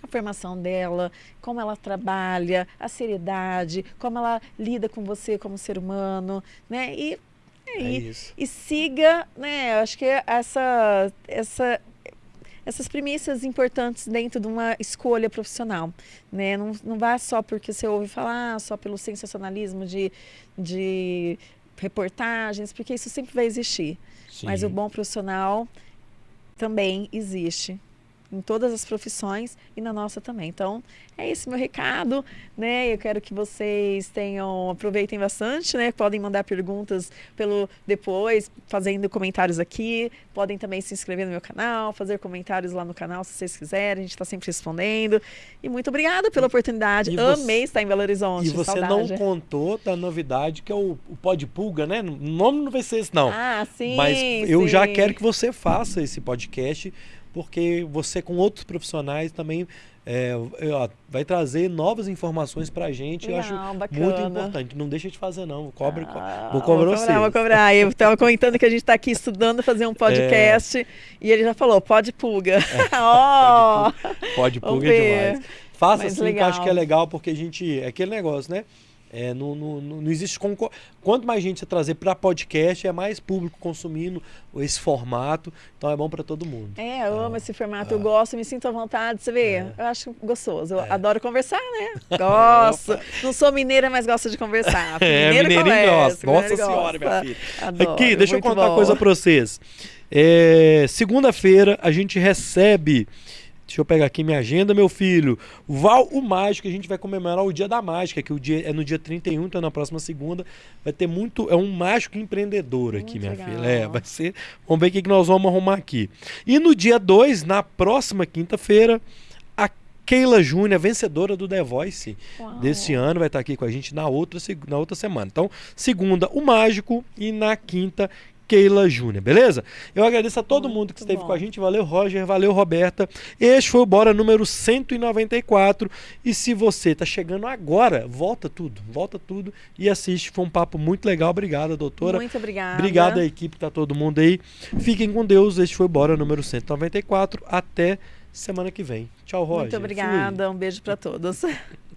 a formação dela, como ela trabalha, a seriedade, como ela lida com você como ser humano, né? E, É e, isso. e siga, né? Acho que essa, essa, essas premissas importantes dentro de uma escolha profissional, né? Não, não vá só porque você ouve falar, só pelo sensacionalismo de, de reportagens, porque isso sempre vai existir. Mas Sim. o bom profissional também existe em todas as profissões e na nossa também. Então, é esse meu recado, né? Eu quero que vocês tenham aproveitem bastante, né? Podem mandar perguntas pelo depois, fazendo comentários aqui. Podem também se inscrever no meu canal, fazer comentários lá no canal se vocês quiserem. A gente está sempre respondendo. E muito obrigada pela oportunidade. e você- Amei estar em Belo Horizonte. E você Saudade. não contou da novidade que é o, o Pó de Pulga, né? O nome não vai ser esse, não. Ah, sim. Mas eu já sim. quero que você faça esse podcast, porque você com outros profissionais também é, ó, vai trazer novas informações pra gente. eu acho Legal, muito bacana. importante. Não deixa de fazer, não. Cobre, co- Ah, vou cobrar vou cobrar, vou cobrar. Eu estava comentando que a gente está aqui estudando fazer um podcast e ele já falou, pode pulga. Ó, Pode Vamos pulga é demais. Faça Mas assim, que eu acho legal. que é legal, porque a gente. É aquele negócio, né? É, não, não, não existe concor... Quanto mais gente você trazer para podcast, é mais público consumindo esse formato. Então é bom para todo mundo. É, eu amo esse formato, eu Ah. gosto, me sinto à vontade, você vê? É. Eu acho gostoso, eu É. adoro conversar, né? Gosto. Não sou mineira, mas gosto de conversar. É, Mineiro mineirinho conversa, gosta. Nossa senhora, minha filha. Adoro, Aqui, deixa eu contar uma coisa pra vocês. É, Segunda-feira a gente recebe. Deixa eu pegar aqui minha agenda, meu filho. Val o Mágico, a gente vai comemorar o Dia da Mágica, que o dia é no dia 31, então na próxima segunda. Vai ter muito. É um mágico empreendedor aqui, Muito minha legal. filha. É, vai ser. Vamos ver o que, que nós vamos arrumar aqui. E no dia 2, na próxima quinta-feira, a Keila Júnior, vencedora do The Voice Uau. desse ano, vai estar aqui com a gente na outra, na outra semana. Então, segunda, o Mágico e na quinta, Keila Júnior, beleza? Eu agradeço a todo Muito mundo que esteve bom. com a gente. Valeu, Roger. Valeu, Roberta. Este foi o Bora número 194. E se você tá chegando agora, volta tudo. Volta tudo e assiste. Foi um papo muito legal. Obrigada, doutora. Muito obrigada. Obrigado à equipe, tá todo mundo aí. Fiquem com Deus. Este foi o Bora número 194. Até semana que vem. Tchau, Roger. Muito Fui. obrigada, um beijo para todos.